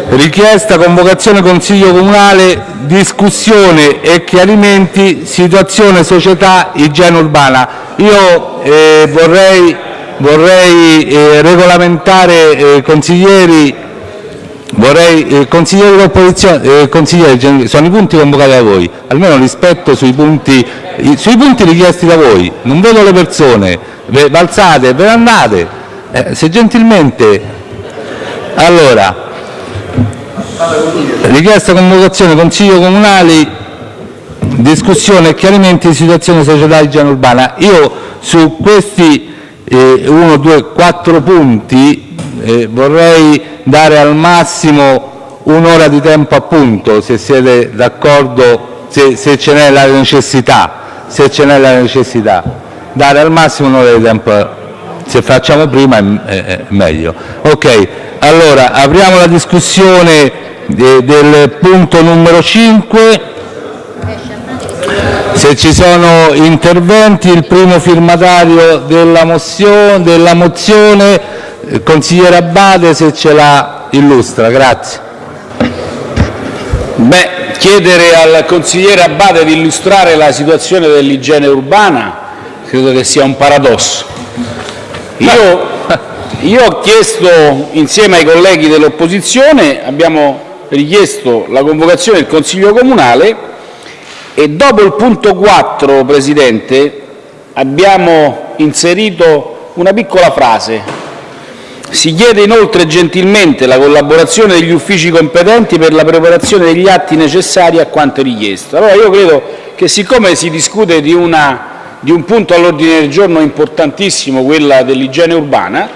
richiesta convocazione Consiglio comunale, discussione e chiarimenti, situazione società, igiene urbana. Io eh, vorrei, vorrei eh, regolamentare, eh, consiglieri, vorrei, eh, consiglieri dell'opposizione, eh, consiglieri, sono i punti convocati da voi, almeno rispetto sui punti, sui punti richiesti da voi, non vedo le persone, ve alzate, ve ne andate, eh, se gentilmente... Allora, richiesta convocazione Consiglio comunale, discussione e chiarimenti di situazione societaria igiene urbana. Io su questi eh, uno, due, quattro punti eh, vorrei dare al massimo un'ora di tempo appunto, se siete d'accordo, se, se ce n'è la necessità, se ce n'è la necessità, dare al massimo un'ora di tempo, se facciamo prima è, meglio. Ok, allora apriamo la discussione del punto numero 5. Se ci sono interventi, il primo firmatario della mozione, della mozione consigliere Abbate, se ce la illustra. Grazie. Chiedere al consigliere Abbate di illustrare la situazione dell'igiene urbana credo che sia un paradosso. Io, io ho chiesto, insieme ai colleghi dell'opposizione, abbiamo richiesto la convocazione del Consiglio comunale e dopo il punto 4, Presidente, abbiamo inserito una piccola frase. Si chiede inoltre gentilmente la collaborazione degli uffici competenti per la preparazione degli atti necessari a quanto richiesto. Allora io credo che siccome si discute di, una, di un punto all'ordine del giorno importantissimo, quella dell'igiene urbana,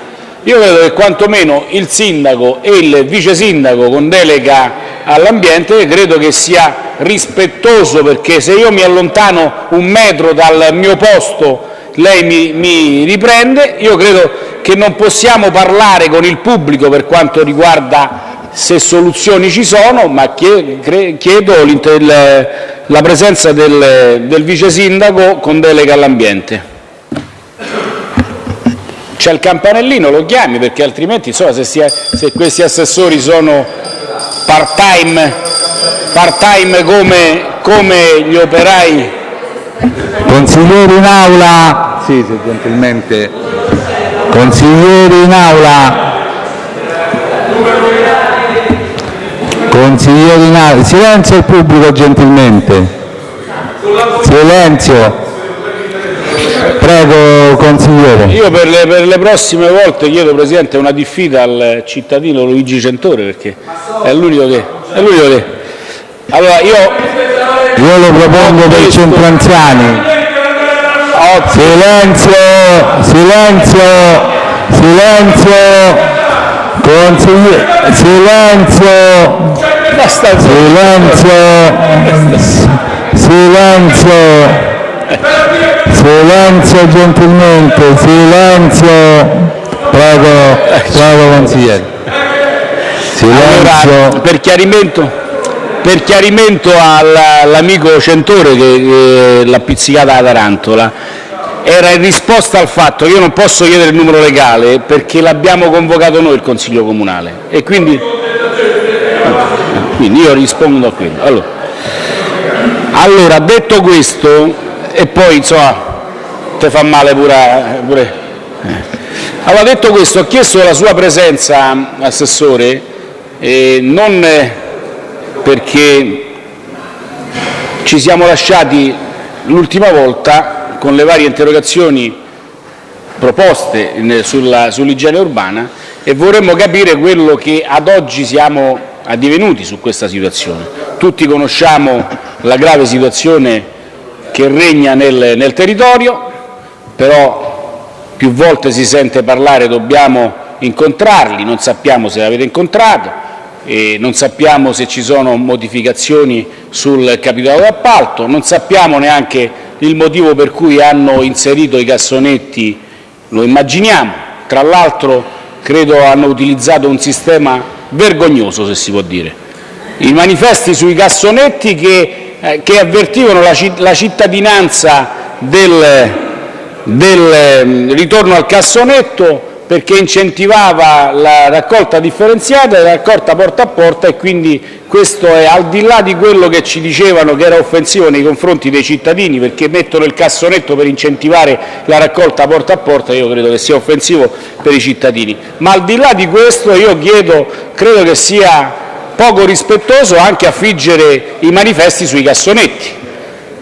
io credo che quantomeno il sindaco e il vice sindaco con delega all'ambiente credo che sia rispettoso, perché se io mi allontano un metro dal mio posto lei mi, mi riprende, io credo che non possiamo parlare con il pubblico per quanto riguarda se soluzioni ci sono, ma chiedo la presenza del, del vice sindaco con delega all'ambiente c'è il campanellino, lo chiami, perché altrimenti insomma, se, si è, se questi assessori sono part-time part come, come gli operai. Consiglieri in aula, sì, sì, gentilmente. Consiglieri in aula. Consiglieri in aula. Silenzio il pubblico gentilmente. Silenzio. Prego, consigliere. Io per le, per le, prossime volte chiedo, Presidente, una diffida al cittadino Luigi Centore, perché è l'unico che... È l'unico che... Allora, io... Io lo propongo per i centro anziani. Silenzio, silenzio, silenzio, consigliere, silenzio, silenzio, silenzio. Silenzio gentilmente, silenzio. Prego, prego consigliere. Silenzio. Allora, per chiarimento, per chiarimento all'amico Centore che l'ha pizzicata la tarantola, era in risposta al fatto che io non posso chiedere il numero legale perché l'abbiamo convocato noi il Consiglio Comunale e quindi, quindi io rispondo a quello. Allora, allora detto questo, e poi insomma te fa male pure... pure. Eh. Allora detto questo ho chiesto la sua presenza Assessore eh, non perché ci siamo lasciati l'ultima volta con le varie interrogazioni proposte sull'igiene urbana e vorremmo capire quello che ad oggi siamo addivenuti su questa situazione. Tutti conosciamo la grave situazione che regna nel, nel territorio, però più volte si sente parlare dobbiamo incontrarli, non sappiamo se l'avete incontrato, non sappiamo se ci sono modificazioni sul capitolo d'appalto, non sappiamo neanche il motivo per cui hanno inserito i cassonetti, lo immaginiamo, tra l'altro credo hanno utilizzato un sistema vergognoso se si può dire. I manifesti sui cassonetti che eh, che avvertivano la cittadinanza del, del mm, ritorno al cassonetto perché incentivava la raccolta differenziata e la raccolta porta a porta e quindi questo è al di là di quello che ci dicevano che era offensivo nei confronti dei cittadini perché mettono il cassonetto per incentivare la raccolta porta a porta, io credo che sia offensivo per i cittadini. Ma al di là di questo io chiedo, credo che sia poco rispettoso anche affiggere i manifesti sui cassonetti.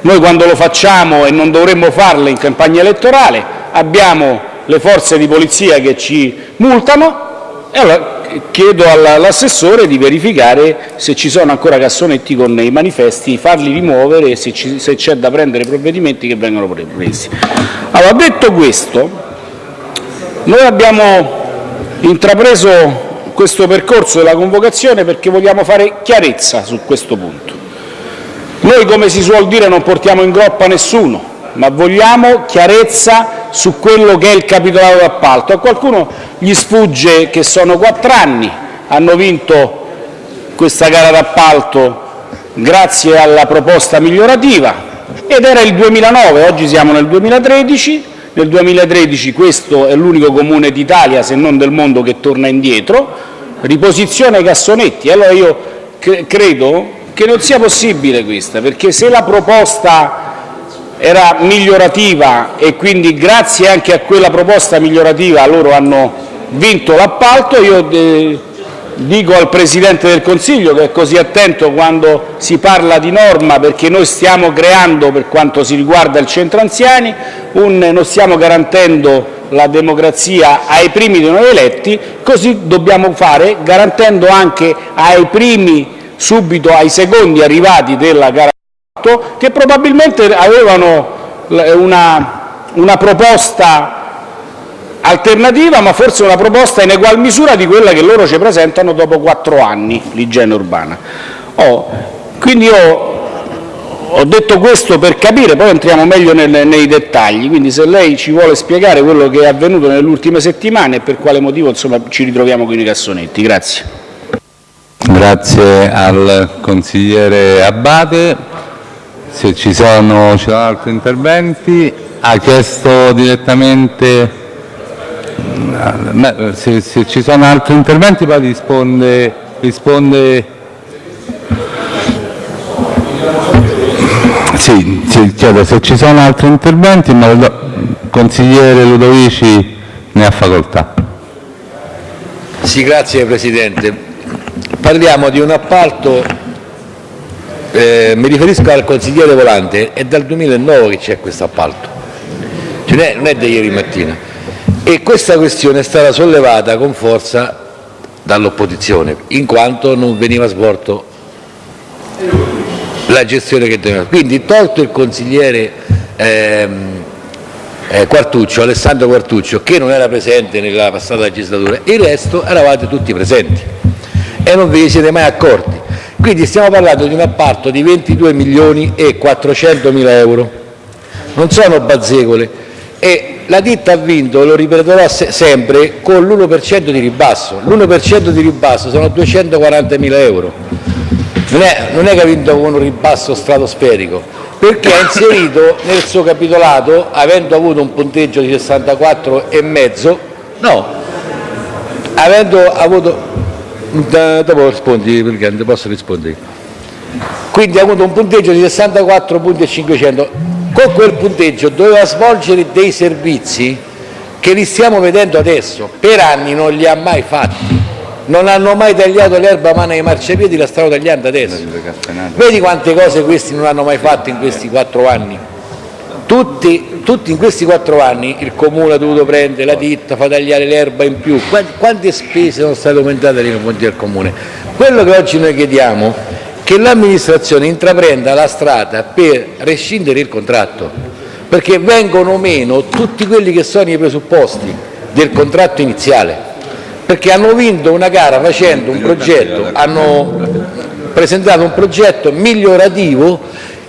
Noi quando lo facciamo e non dovremmo farlo in campagna elettorale abbiamo le forze di polizia che ci multano e allora chiedo all'assessore di verificare se ci sono ancora cassonetti con i manifesti, farli rimuovere e se c'è da prendere provvedimenti che vengano presi. Allora, detto questo, noi abbiamo intrapreso questo percorso della convocazione perché vogliamo fare chiarezza su questo punto. Noi, come si suol dire, non portiamo in groppa nessuno, ma vogliamo chiarezza su quello che è il capitolato d'appalto. A qualcuno gli sfugge che sono quattro anni, hanno vinto questa gara d'appalto grazie alla proposta migliorativa ed era il 2009, oggi siamo nel 2013, nel 2013 questo è l'unico comune d'Italia, se non del mondo, che torna indietro, riposizione cassonetti. Allora io credo che non sia possibile questa, perché se la proposta era migliorativa e quindi grazie anche a quella proposta migliorativa loro hanno vinto l'appalto, io eh, dico al Presidente del Consiglio, che è così attento quando si parla di norma, perché noi stiamo creando, per quanto si riguarda il centro anziani, un, non stiamo garantendo la democrazia ai primi dei nuovi eletti, così dobbiamo fare garantendo anche ai primi subito ai secondi arrivati della gara che probabilmente avevano una, una proposta alternativa, ma forse una proposta in egual misura di quella che loro ci presentano dopo quattro anni, l'igiene urbana. Oh, quindi io ho detto questo per capire, poi entriamo meglio nel, nei dettagli, quindi se lei ci vuole spiegare quello che è avvenuto nelle ultime settimane e per quale motivo insomma, ci ritroviamo con i cassonetti. Grazie. Grazie al consigliere Abate. Se ci sono, ci sono altri interventi, ha chiesto direttamente, se, se ci sono altri interventi poi risponde, risponde sì, sì, chiedo se ci sono altri interventi, ma il consigliere Ludovici ne ha facoltà. Sì, grazie Presidente. Parliamo di un appalto eh, mi riferisco al consigliere Volante, è dal 2009 che c'è questo appalto, cioè non è da ieri mattina. E questa questione è stata sollevata con forza dall'opposizione, in quanto non veniva svolto la gestione che doveva. Quindi tolto il consigliere ehm, eh, Quartuccio, Alessandro Quartuccio, che non era presente nella passata legislatura, il resto eravate tutti presenti e non ve ne siete mai accorti. Quindi stiamo parlando di un appalto di 22 milioni e 400 mila euro, non sono bazzecole. E la ditta ha vinto, lo ripeterò sempre, con l'1% di ribasso, l'1% di ribasso sono 240 mila euro, non è, non è che ha vinto con un ribasso stratosferico, perché ha inserito nel suo capitolato, avendo avuto un punteggio di 64,5, no, avendo avuto da, dopo rispondi, perché non posso rispondere. Quindi ha avuto un punteggio di 64 punti e 500. Con quel punteggio doveva svolgere dei servizi che li stiamo vedendo adesso. Per anni non li ha mai fatti. Non hanno mai tagliato l'erba a mano ai marciapiedi, la stanno tagliando adesso. Vedi quante cose questi non hanno mai fatto in questi quattro anni? Tutti, tutti, in questi quattro anni il comune ha dovuto prendere la ditta, fa tagliare l'erba in più, quante spese sono state aumentate nei confronti del comune? Quello che oggi noi chiediamo è che l'amministrazione intraprenda la strada per rescindere il contratto, perché vengono meno tutti quelli che sono i presupposti del contratto iniziale, perché hanno vinto una gara facendo un progetto, hanno presentato un progetto migliorativo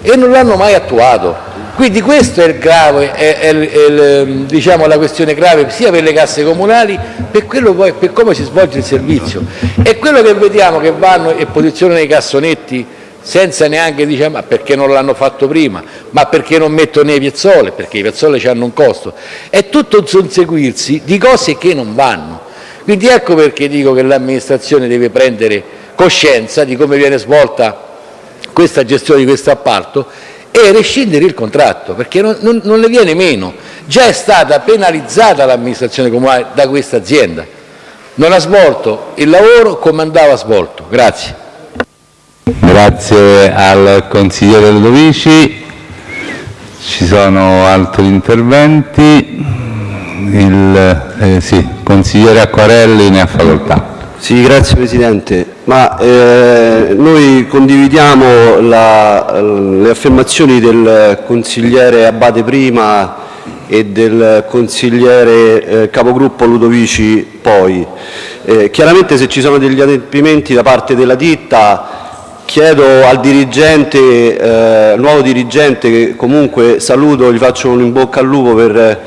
e non l'hanno mai attuato. Quindi questa è, grave, è, è, è diciamo, la questione grave sia per le casse comunali per, poi, per come si svolge il servizio. E quello che vediamo che vanno e posizionano i cassonetti senza neanche dire ma perché non l'hanno fatto prima, ma perché non mettono le piazzole, perché i piazzole hanno un costo. È tutto un susseguirsi di cose che non vanno. Quindi ecco perché dico che l'amministrazione deve prendere coscienza di come viene svolta questa gestione di questo appalto e rescindere il contratto, perché non, non, non le viene meno. Già è stata penalizzata l'amministrazione comunale da questa azienda. Non ha svolto il lavoro come andava svolto. Grazie. Grazie al consigliere Ludovici. Ci sono altri interventi. Il eh, sì, consigliere Acquarelli ne ha facoltà. Sì, grazie Presidente. Ma, eh, noi condividiamo la, le affermazioni del consigliere Abate prima e del consigliere eh, capogruppo Ludovici poi. Eh, chiaramente se ci sono degli adempimenti da parte della ditta Chiedo al dirigente, eh, nuovo dirigente, che comunque saluto, gli faccio un in bocca al lupo per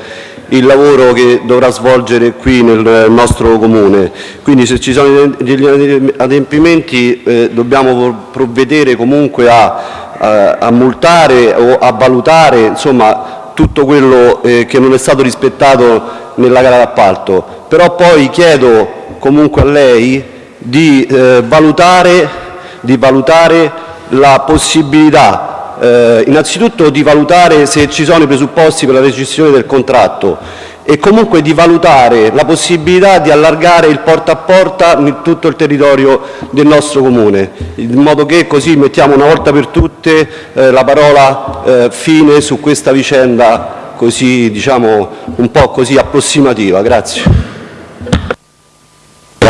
il lavoro che dovrà svolgere qui nel nostro comune. Quindi se ci sono degli adempimenti eh, dobbiamo provvedere comunque a, a, a, multare o a valutare insomma, tutto quello eh, che non è stato rispettato nella gara d'appalto. Però poi chiedo comunque a lei di eh, valutare di valutare la possibilità, eh, innanzitutto di valutare se ci sono i presupposti per la rescissione del contratto e comunque di valutare la possibilità di allargare il porta a porta in tutto il territorio del nostro comune, in modo che così mettiamo una volta per tutte eh, la parola eh, fine su questa vicenda così, diciamo, un po' così approssimativa. Grazie.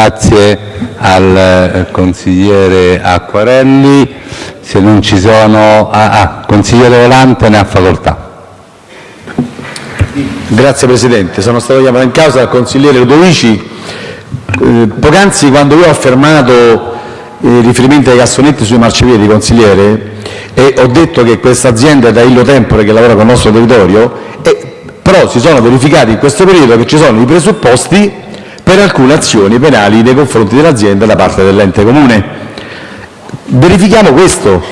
Grazie al eh, consigliere Acquarelli. Se non ci sono... Ah, ah, consigliere Volante ne ha facoltà. Grazie Presidente. Sono stato chiamato in causa dal consigliere Ludovici. Eh, poc'anzi quando io ho affermato eh, riferimenti ai cassonetti sui marciapiedi, consigliere, e ho detto che questa azienda è da Illo Tempore che lavora con il nostro territorio, e, però si sono verificati in questo periodo che ci sono i presupposti per alcune azioni penali nei confronti dell'azienda da parte dell'ente comune. Verifichiamo questo.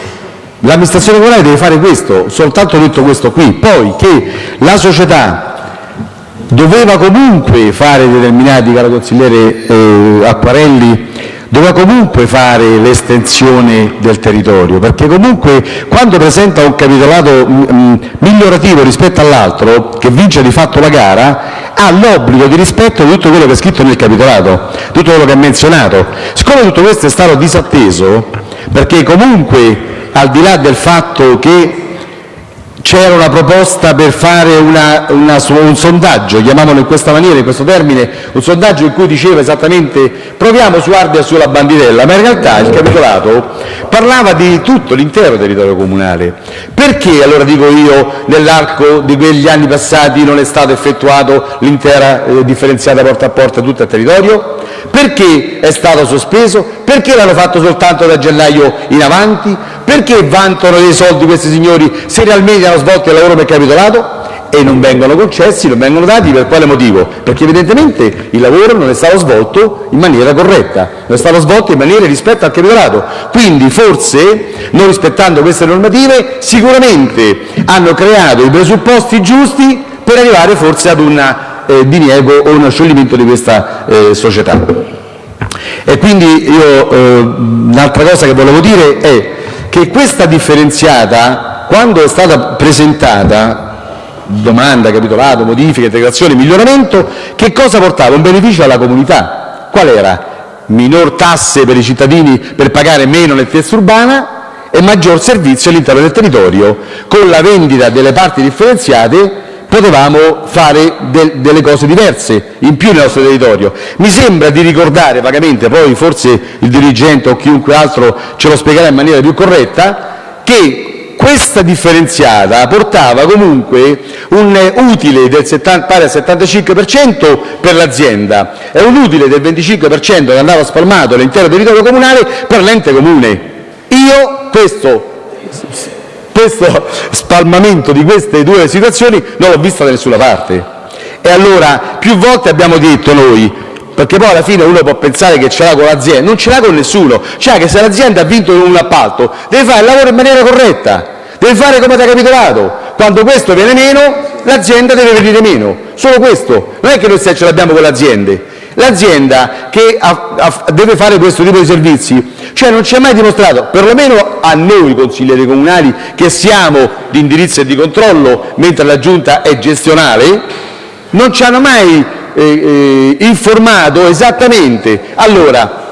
L'amministrazione comunale deve fare questo, soltanto detto questo qui. Poi che la società doveva comunque fare determinati, caro consigliere eh, Acquarelli, doveva comunque fare l'estensione del territorio, perché comunque quando presenta un capitolato mm, mm, migliorativo rispetto all'altro, che vince di fatto la gara, ha l'obbligo di rispetto di tutto quello che è scritto nel capitolato, tutto quello che è menzionato. Siccome tutto questo è stato disatteso, perché comunque al di là del fatto che c'era una proposta per fare una, una, un sondaggio, chiamiamolo in questa maniera, in questo termine, un sondaggio in cui diceva esattamente proviamo su Ardea sulla bandirella, ma in realtà il capitolato parlava di tutto l'intero territorio comunale. Perché allora dico io nell'arco di quegli anni passati non è stato effettuato l'intera eh, differenziata porta a porta tutto il territorio? Perché è stato sospeso? Perché l'hanno fatto soltanto da gennaio in avanti? Perché vantano dei soldi questi signori se realmente hanno svolto il lavoro per capitolato? E non vengono concessi, non vengono dati per quale motivo? Perché evidentemente il lavoro non è stato svolto in maniera corretta, non è stato svolto in maniera rispetto al capitolato. Quindi forse, non rispettando queste normative, sicuramente hanno creato i presupposti giusti per arrivare forse ad una diniego o uno scioglimento di questa eh, società. E quindi io eh, l'altra cosa che volevo dire è che questa differenziata, quando è stata presentata, domanda, capitolato, modifica, integrazione, miglioramento, che cosa portava? Un beneficio alla comunità. Qual era? Minor tasse per i cittadini per pagare meno nettezza urbana e maggior servizio all'interno del territorio. Con la vendita delle parti differenziate potevamo fare de delle cose diverse in più nel nostro territorio. Mi sembra di ricordare vagamente, poi forse il dirigente o chiunque altro ce lo spiegherà in maniera più corretta, che questa differenziata portava comunque un utile del 70, pari al 75% per l'azienda e un utile del 25% che andava spalmato all'intero territorio comunale per l'ente comune. Io questo questo spalmamento di queste due situazioni non l'ho vista da nessuna parte. E allora più volte abbiamo detto noi perché poi alla fine uno può pensare che ce l'ha con l'azienda, non ce l'ha con nessuno, cioè che se l'azienda ha vinto un appalto deve fare il lavoro in maniera corretta, deve fare come da capitolato, quando questo viene meno l'azienda deve venire meno, solo questo, non è che noi ce l'abbiamo con le aziende, l'azienda che deve fare questo tipo di servizi. Cioè non ci ha mai dimostrato, perlomeno a noi consiglieri comunali che siamo di indirizzo e di controllo mentre la giunta è gestionale, non ci hanno mai eh, eh, informato esattamente. Allora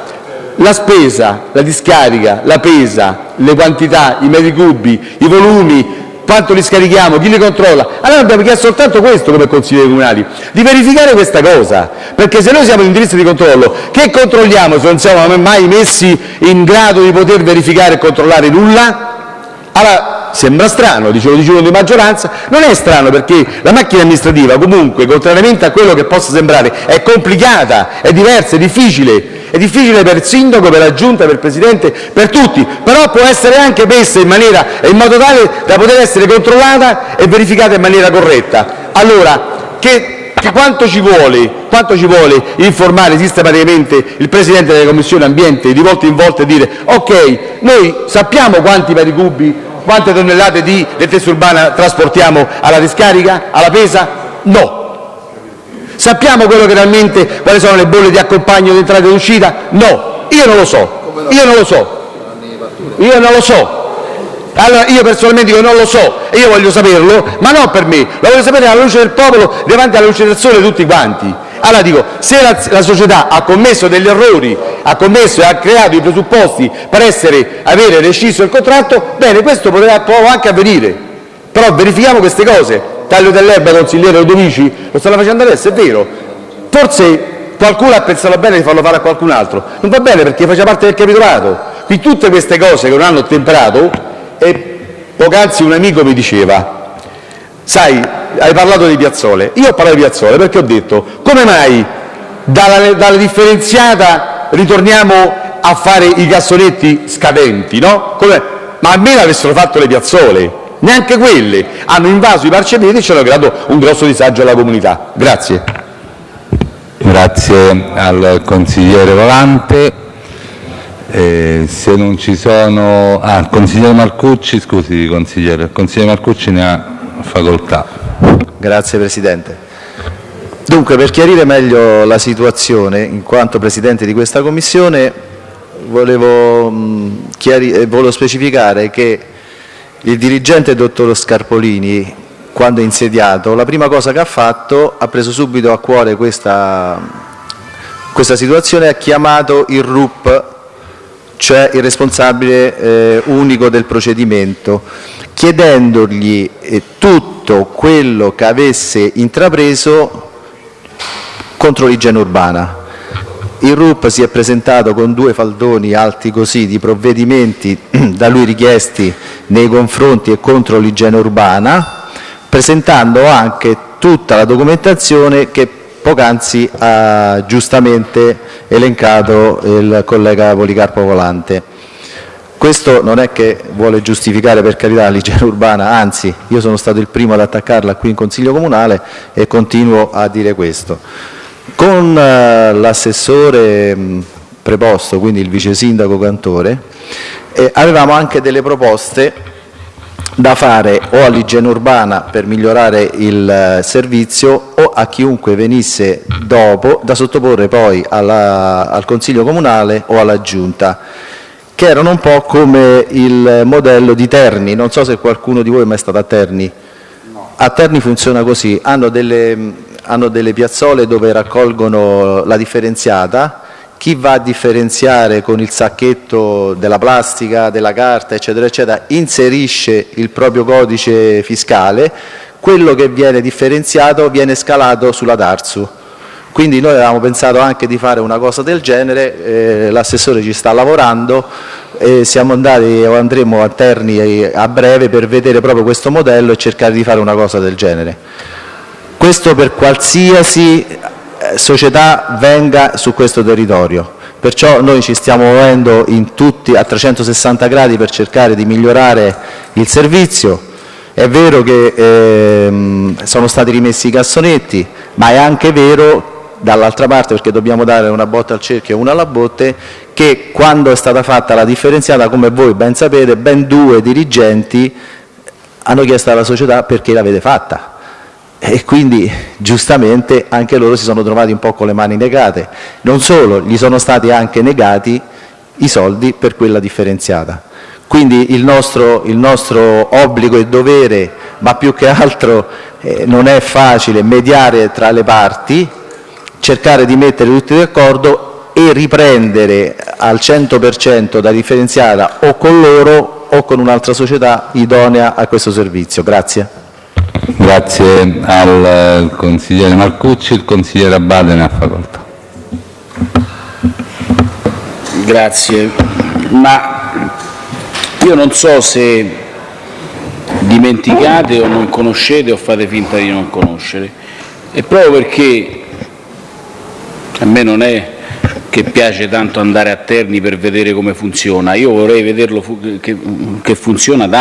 la spesa, la discarica, la pesa, le quantità, i metri cubi, i volumi, quanto li scarichiamo, chi li controlla. Allora abbiamo chiesto soltanto questo come consiglieri comunali, di verificare questa cosa, perché se noi siamo in indirizzo di controllo, che controlliamo se non siamo mai messi in grado di poter verificare e controllare nulla? Allora, sembra strano, dicevo, dicevo di maggioranza, non è strano perché la macchina amministrativa comunque, contrariamente a quello che possa sembrare, è complicata, è diversa, è difficile, è difficile per il sindaco, per la giunta, per il presidente, per tutti, però può essere anche messa in, modo tale da poter essere controllata e verificata in maniera corretta. Allora, quanto, ci vuole, informare sistematicamente il Presidente della Commissione Ambiente di volta in volta e dire ok, noi sappiamo quanti metri cubi quante tonnellate di detrezza urbana trasportiamo alla discarica, alla pesa? No. Sappiamo quello che realmente, quali sono le bolle di accompagno di entrata e uscita? No. Io non lo so. Io non lo so. Io non lo so. Allora, io personalmente dico non lo so e io voglio saperlo, ma non per me, lo voglio sapere alla luce del popolo, davanti alla luce del sole tutti quanti. Allora dico, se la, la società ha commesso degli errori, ha commesso e ha creato i presupposti per essere, avere rescisso il contratto, bene, questo potrà, può anche avvenire, però verifichiamo queste cose. Taglio dell'erba, consigliere Odovici, lo stanno facendo adesso, è vero. Forse qualcuno ha pensato bene di farlo fare a qualcun altro. Non va bene perché faccia parte del capitolato. Qui tutte queste cose che non hanno ottemperato, e poc'anzi un amico mi diceva, sai, hai parlato di piazzole, io ho parlato di piazzole perché ho detto come mai dalla, dalla differenziata ritorniamo a fare i cassonetti scadenti, no? Come, ma almeno avessero fatto le piazzole, neanche quelle, hanno invaso i marciapiedi e ci hanno creato un grosso disagio alla comunità. Grazie. Grazie al consigliere Volante. Eh, se non ci sono... Ah, consigliere Marcucci, scusi consigliere, il consigliere Marcucci ne ha facoltà. Grazie Presidente. Dunque, per chiarire meglio la situazione, in quanto Presidente di questa Commissione, volevo, mh, eh, volevo specificare che il dirigente dottor Scarpolini, quando è insediato, la prima cosa che ha fatto, ha preso subito a cuore questa, questa situazione ha chiamato il RUP, cioè il responsabile eh, unico del procedimento, chiedendogli eh, tutto quello che avesse intrapreso contro l'igiene urbana. Il RUP si è presentato con due faldoni alti così di provvedimenti da lui richiesti nei confronti e contro l'igiene urbana, presentando anche tutta la documentazione che poc'anzi ha giustamente elencato il collega Policarpo Volante. Questo non è che vuole giustificare per carità l'igiene urbana, anzi io sono stato il primo ad attaccarla qui in Consiglio Comunale e continuo a dire questo. Con eh, l'assessore preposto, quindi il vice sindaco Cantore, eh, avevamo anche delle proposte da fare o all'igiene urbana per migliorare il eh, servizio o a chiunque venisse dopo da sottoporre poi alla, al Consiglio Comunale o alla Giunta che erano un po' come il modello di Terni, non so se qualcuno di voi è mai stato a Terni. No. A Terni funziona così, hanno delle, hanno delle piazzole dove raccolgono la differenziata, chi va a differenziare con il sacchetto della plastica, della carta, eccetera, eccetera, inserisce il proprio codice fiscale, quello che viene differenziato viene scalato sulla Tarsu. Quindi noi avevamo pensato anche di fare una cosa del genere, eh, l'assessore ci sta lavorando e siamo andati o andremo a Terni a breve per vedere proprio questo modello e cercare di fare una cosa del genere. Questo per qualsiasi eh, società venga su questo territorio. Perciò noi ci stiamo muovendo tutti, a 360 gradi per cercare di migliorare il servizio. È vero che ehm, sono stati rimessi i cassonetti, ma è anche vero dall'altra parte, perché dobbiamo dare una botta al cerchio e una alla botte, che quando è stata fatta la differenziata, come voi ben sapete, ben due dirigenti hanno chiesto alla società perché l'avete fatta e quindi giustamente anche loro si sono trovati un po' con le mani negate. Non solo, gli sono stati anche negati i soldi per quella differenziata. Quindi il nostro, il nostro obbligo e dovere, ma più che altro eh, non è facile mediare tra le parti, cercare di mettere tutti d'accordo e riprendere al 100% da differenziata o con loro o con un'altra società idonea a questo servizio. Grazie. Grazie al consigliere Marcucci, il consigliere Abbate ne ha facoltà. Grazie, ma io non so se dimenticate o non conoscete o fate finta di non conoscere, e proprio perché a me non è che piace tanto andare a Terni per vedere come funziona, io vorrei vederlo che, funziona ad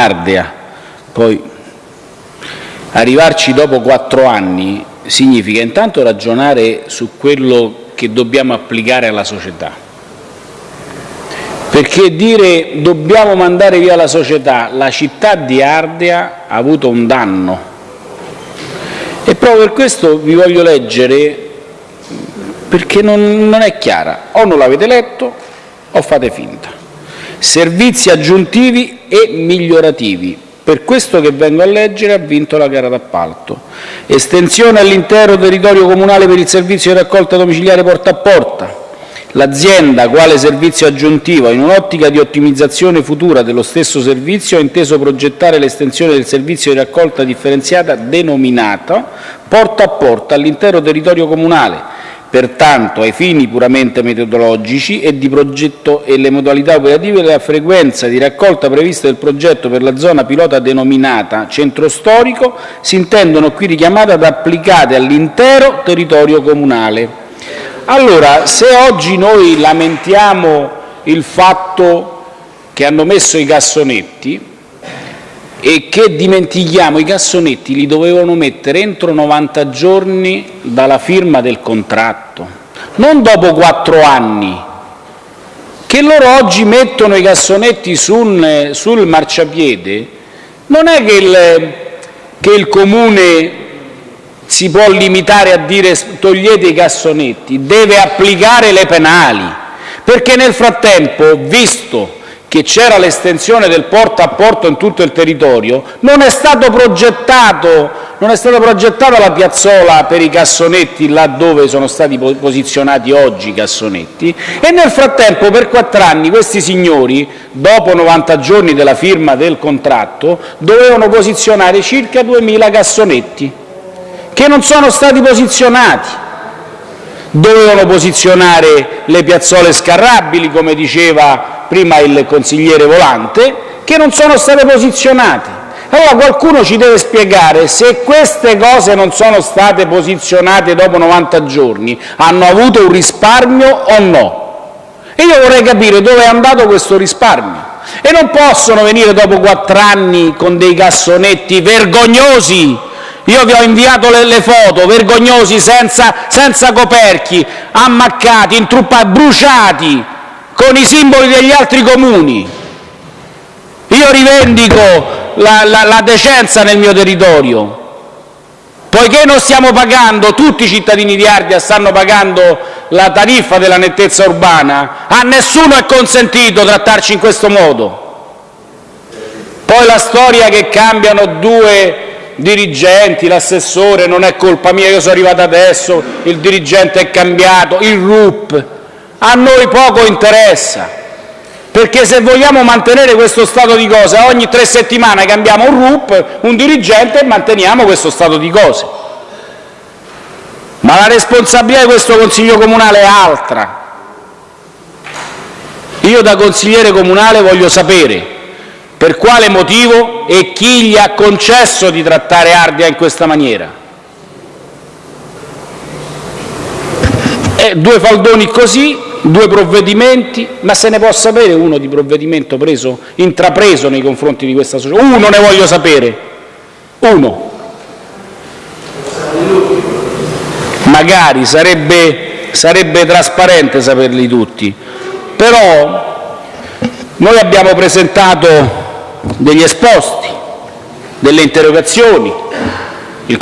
poi arrivarci dopo quattro anni significa intanto ragionare su quello che dobbiamo applicare alla società, perché dire dobbiamo mandare via la società, la città di Ardea ha avuto un danno e proprio per questo vi voglio leggere perché non, non è chiara, o non l'avete letto o fate finta. Servizi aggiuntivi e migliorativi. Per questo che vengo a leggere ha vinto la gara d'appalto. Estensione all'intero territorio comunale per il servizio di raccolta domiciliare porta a porta. L'azienda, quale servizio aggiuntivo, in un'ottica di ottimizzazione futura dello stesso servizio, ha inteso progettare l'estensione del servizio di raccolta differenziata denominata porta a porta all'intero territorio comunale, Pertanto, ai fini puramente metodologici e di progetto e le modalità operative, la frequenza di raccolta prevista del progetto per la zona pilota denominata centro storico si intendono qui richiamate ad applicate all'intero territorio comunale. Allora, se oggi noi lamentiamo il fatto che hanno messo i cassonetti, e che dimentichiamo i cassonetti li dovevano mettere entro 90 giorni dalla firma del contratto, non dopo quattro anni. Che loro oggi mettono i cassonetti sul, sul marciapiede non è che il, che il Comune si può limitare a dire togliete i cassonetti, deve applicare le penali, perché nel frattempo, visto che c'era l'estensione del porta a porta in tutto il territorio, non è stata progettata la piazzola per i cassonetti là dove sono stati posizionati oggi i cassonetti. E nel frattempo per quattro anni questi signori, dopo 90 giorni della firma del contratto, dovevano posizionare circa 2.000 cassonetti che non sono stati posizionati. Dovevano posizionare le piazzole scarrabili, come diceva prima il consigliere Volante, che non sono state posizionate. Allora qualcuno ci deve spiegare se queste cose non sono state posizionate dopo 90 giorni, hanno avuto un risparmio o no. E io vorrei capire dove è andato questo risparmio. E non possono venire dopo quattro anni con dei cassonetti vergognosi io vi ho inviato le, le foto vergognosi, senza, senza coperchi, ammaccati, intruppati, bruciati, con i simboli degli altri comuni. Io rivendico la, la, la decenza nel mio territorio. Poiché non stiamo pagando, tutti i cittadini di Ardea stanno pagando la tariffa della nettezza urbana, a nessuno è consentito trattarci in questo modo. Poi la storia che cambiano due dirigenti, l'assessore, non è colpa mia, io sono arrivato adesso, il dirigente è cambiato, il RUP, a noi poco interessa, perché se vogliamo mantenere questo stato di cose, ogni tre settimane cambiamo un RUP, un dirigente e manteniamo questo stato di cose. Ma la responsabilità di questo Consiglio comunale è altra. Io da consigliere comunale voglio sapere per quale motivo e chi gli ha concesso di trattare Ardea in questa maniera. Eh, due faldoni così, due provvedimenti, ma se ne può sapere uno di provvedimento preso, intrapreso nei confronti di questa società? Uno ne voglio sapere, uno. magari sarebbe, sarebbe trasparente saperli tutti, però noi abbiamo presentato degli esposti, delle interrogazioni, il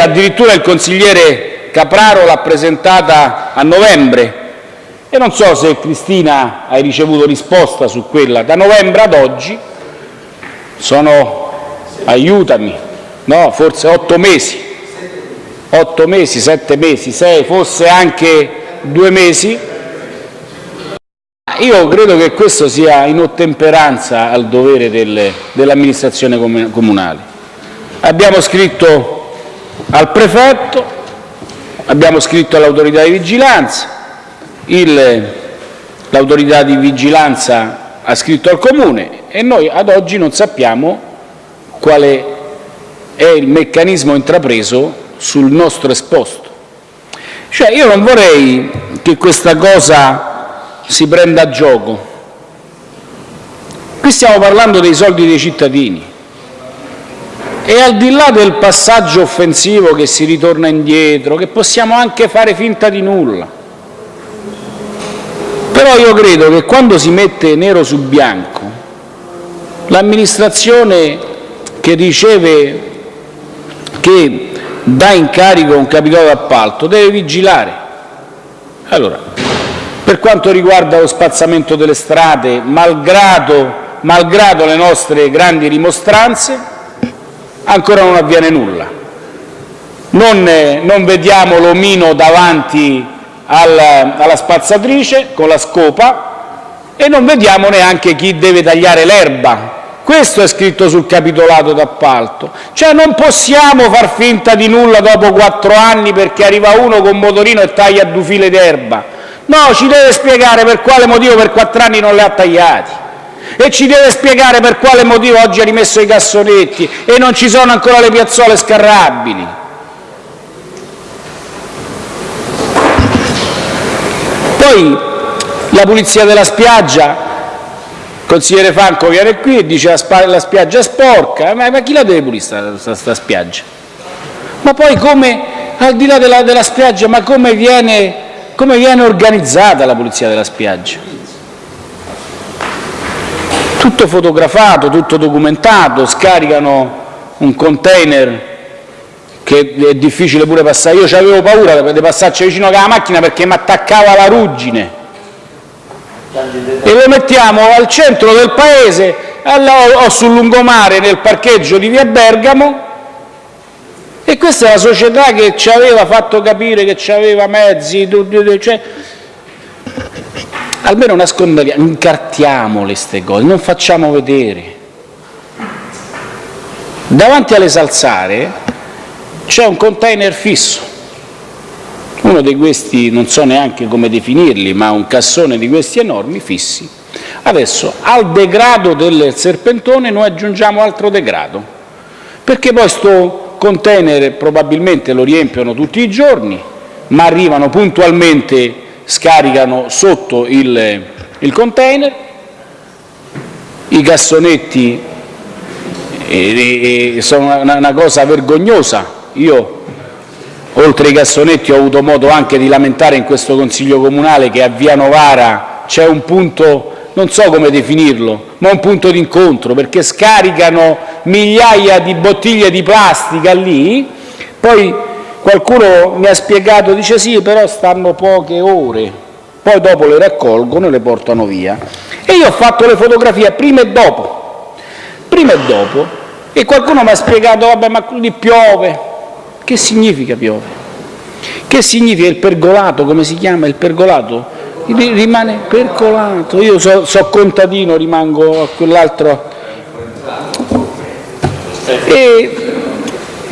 addirittura il consigliere Capraro l'ha presentata a novembre e non so se Cristina hai ricevuto risposta su quella, da novembre ad oggi sono, aiutami, no, forse otto mesi, otto mesi, sette mesi, sei, forse anche due mesi. Io credo che questo sia in ottemperanza al dovere dell'amministrazione comunale. Abbiamo scritto al prefetto, abbiamo scritto all'autorità di vigilanza, l'autorità di vigilanza ha scritto al Comune e noi ad oggi non sappiamo quale è il meccanismo intrapreso sul nostro esposto. Cioè, io non vorrei che questa cosa si prenda a gioco. Qui stiamo parlando dei soldi dei cittadini e al di là del passaggio offensivo che si ritorna indietro, che possiamo anche fare finta di nulla, però io credo che quando si mette nero su bianco l'amministrazione che riceve, che dà incarico un capitolo d'appalto deve vigilare. Allora, per quanto riguarda lo spazzamento delle strade, malgrado, malgrado le nostre grandi rimostranze, ancora non avviene nulla. Non, non vediamo l'omino davanti alla spazzatrice con la scopa e non vediamo neanche chi deve tagliare l'erba. Questo è scritto sul capitolato d'appalto. Cioè non possiamo far finta di nulla dopo quattro anni perché arriva uno con motorino e taglia due file d'erba. No, ci deve spiegare per quale motivo per quattro anni non le ha tagliati e ci deve spiegare per quale motivo oggi ha rimesso i cassonetti e non ci sono ancora le piazzole scarrabili. Poi la pulizia della spiaggia, il consigliere Franco viene qui e dice la, la spiaggia è sporca, ma, ma, chi la deve pulire questa spiaggia? Ma poi come, al di là della, della spiaggia, ma come viene, come viene organizzata la pulizia della spiaggia? Tutto fotografato, tutto documentato, scaricano un container che è difficile pure passare. Io avevo paura di passarci vicino alla macchina perché mi attaccava la ruggine. E lo mettiamo al centro del paese o sul lungomare nel parcheggio di via Bergamo e questa è la società che ci aveva fatto capire che aveva mezzi, cioè, almeno nascondiamo, incartiamole queste cose, non facciamo vedere. Davanti alle salsare c'è un container fisso, uno di questi non so neanche come definirli, ma un cassone di questi enormi fissi. Adesso al degrado del serpentone noi aggiungiamo altro degrado, perché poi questo container probabilmente lo riempiono tutti i giorni, ma arrivano puntualmente, scaricano sotto il, il container, i cassonetti eh, sono una, una cosa vergognosa. Io, oltre ai cassonetti, ho avuto modo anche di lamentare in questo Consiglio comunale che a Via Novara c'è un punto, non so come definirlo, ma un punto d'incontro, perché scaricano migliaia di bottiglie di plastica lì, poi qualcuno mi ha spiegato, dice sì, però stanno poche ore, poi dopo le raccolgono e le portano via. E io ho fatto le fotografie prima e dopo, prima e dopo, e qualcuno mi ha spiegato, vabbè, ma lì piove, che significa piove? Che significa il pergolato? Come si chiama il pergolato? Rimane percolato. Io so, so contadino, rimango a quell'altro. E,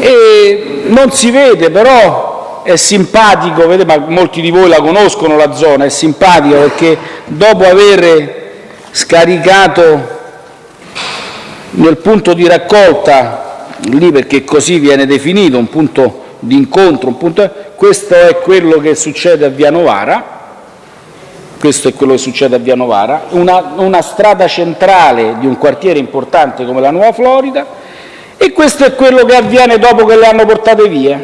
e non si vede, però è simpatico, vedete, ma molti di voi la conoscono la zona, è simpatico perché dopo aver scaricato nel punto di raccolta lì perché così viene definito un punto di incontro, un punto... questo è quello che succede a Via Novara, questo è quello che succede a Via Novara, una, una strada centrale di un quartiere importante come la Nuova Florida e questo è quello che avviene dopo che le hanno portate via.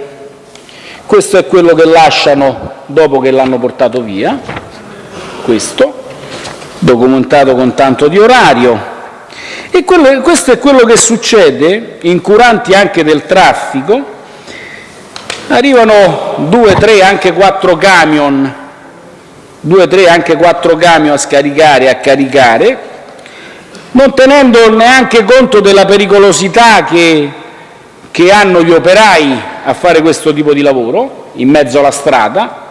questo è quello che lasciano dopo che l'hanno portato via, questo, documentato con tanto di orario. E quello, questo è quello che succede, incuranti anche del traffico, arrivano due, tre, anche quattro camion, due, tre, anche quattro camion a scaricare a caricare, non tenendo neanche conto della pericolosità che, che hanno gli operai a fare questo tipo di lavoro in mezzo alla strada.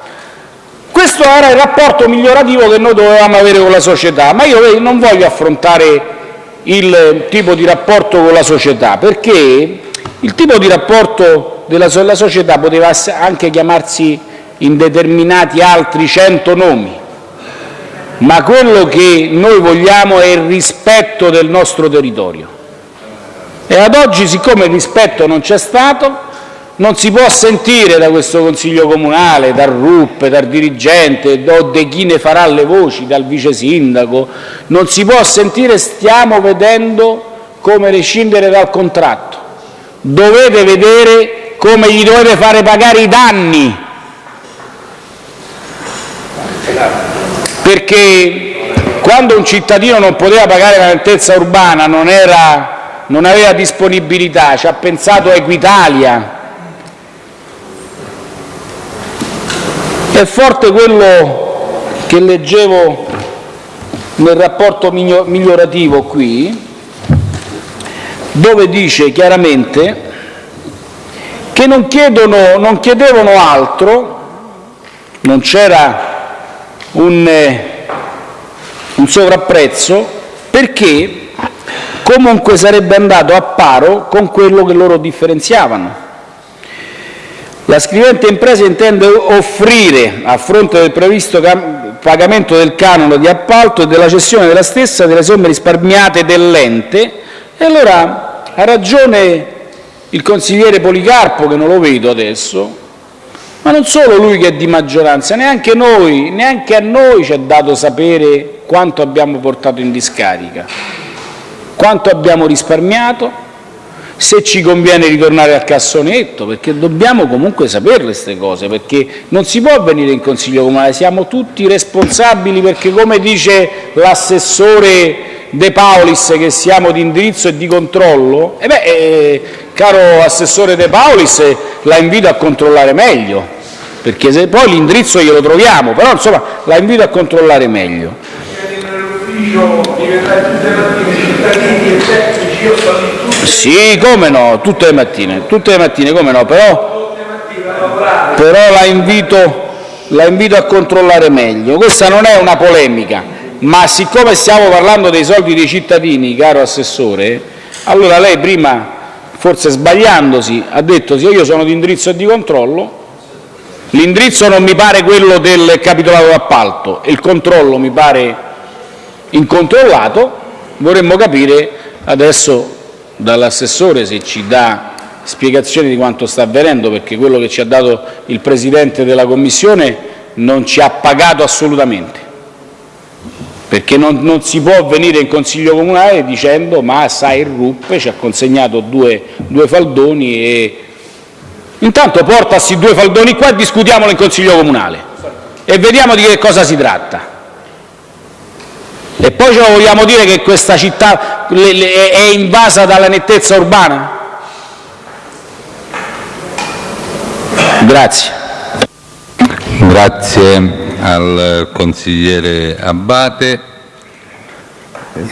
Questo era il rapporto migliorativo che noi dovevamo avere con la società, ma io non voglio affrontare il tipo di rapporto con la società, perché il tipo di rapporto della società poteva anche chiamarsi in determinati altri cento nomi, ma quello che noi vogliamo è il rispetto del nostro territorio. E ad oggi, siccome il rispetto non c'è stato, non si può sentire da questo Consiglio comunale, dal RUP, dal dirigente, di chi ne farà le voci, dal vice sindaco, non si può sentire stiamo vedendo come rescindere dal contratto. Dovete vedere come gli dovete fare pagare i danni perché quando un cittadino non poteva pagare la lentezza urbana, non, era, non aveva disponibilità, ci ha pensato Equitalia. È forte quello che leggevo nel rapporto migliorativo qui, dove dice chiaramente che non, chiedono, non chiedevano altro, non c'era un, eh, un sovrapprezzo perché comunque sarebbe andato a paro con quello che loro differenziavano. La scrivente impresa intende offrire, a fronte del previsto pagamento del canone di appalto e della cessione della stessa, delle somme risparmiate dell'ente, e allora ha ragione il consigliere Policarpo, che non lo vedo adesso, ma non solo lui che è di maggioranza, neanche noi, neanche a noi ci è dato sapere quanto abbiamo portato in discarica, quanto abbiamo risparmiato, se ci conviene ritornare al cassonetto, perché dobbiamo comunque saperle queste cose, perché non si può venire in Consiglio Comunale, siamo tutti responsabili perché come dice l'assessore De Paulis che siamo di indirizzo e di controllo, eh beh, eh, caro assessore De Paulis, la invito a controllare meglio, perché se poi l'indirizzo glielo troviamo, però insomma la invito a controllare meglio. Sì, come no, tutte le mattine, tutte le mattine, come no, però, però la, invito, la invito a controllare meglio. Questa non è una polemica, ma siccome stiamo parlando dei soldi dei cittadini, caro Assessore, allora lei prima, forse sbagliandosi, ha detto sì, io sono di indirizzo e di controllo, L'indirizzo non mi pare quello del capitolato d'appalto. Il controllo mi pare incontrollato, vorremmo capire adesso dall'assessore se ci dà spiegazioni di quanto sta avvenendo, perché quello che ci ha dato il Presidente della Commissione non ci ha pagato assolutamente, perché non, non si può venire in Consiglio Comunale dicendo ma sai il RUP ci ha consegnato due, due faldoni e Intanto portasi due faldoni qua e discutiamolo in Consiglio comunale e vediamo di che cosa si tratta. E poi ce lo vogliamo dire che questa città è invasa dalla nettezza urbana? Grazie. Grazie al consigliere Abbate.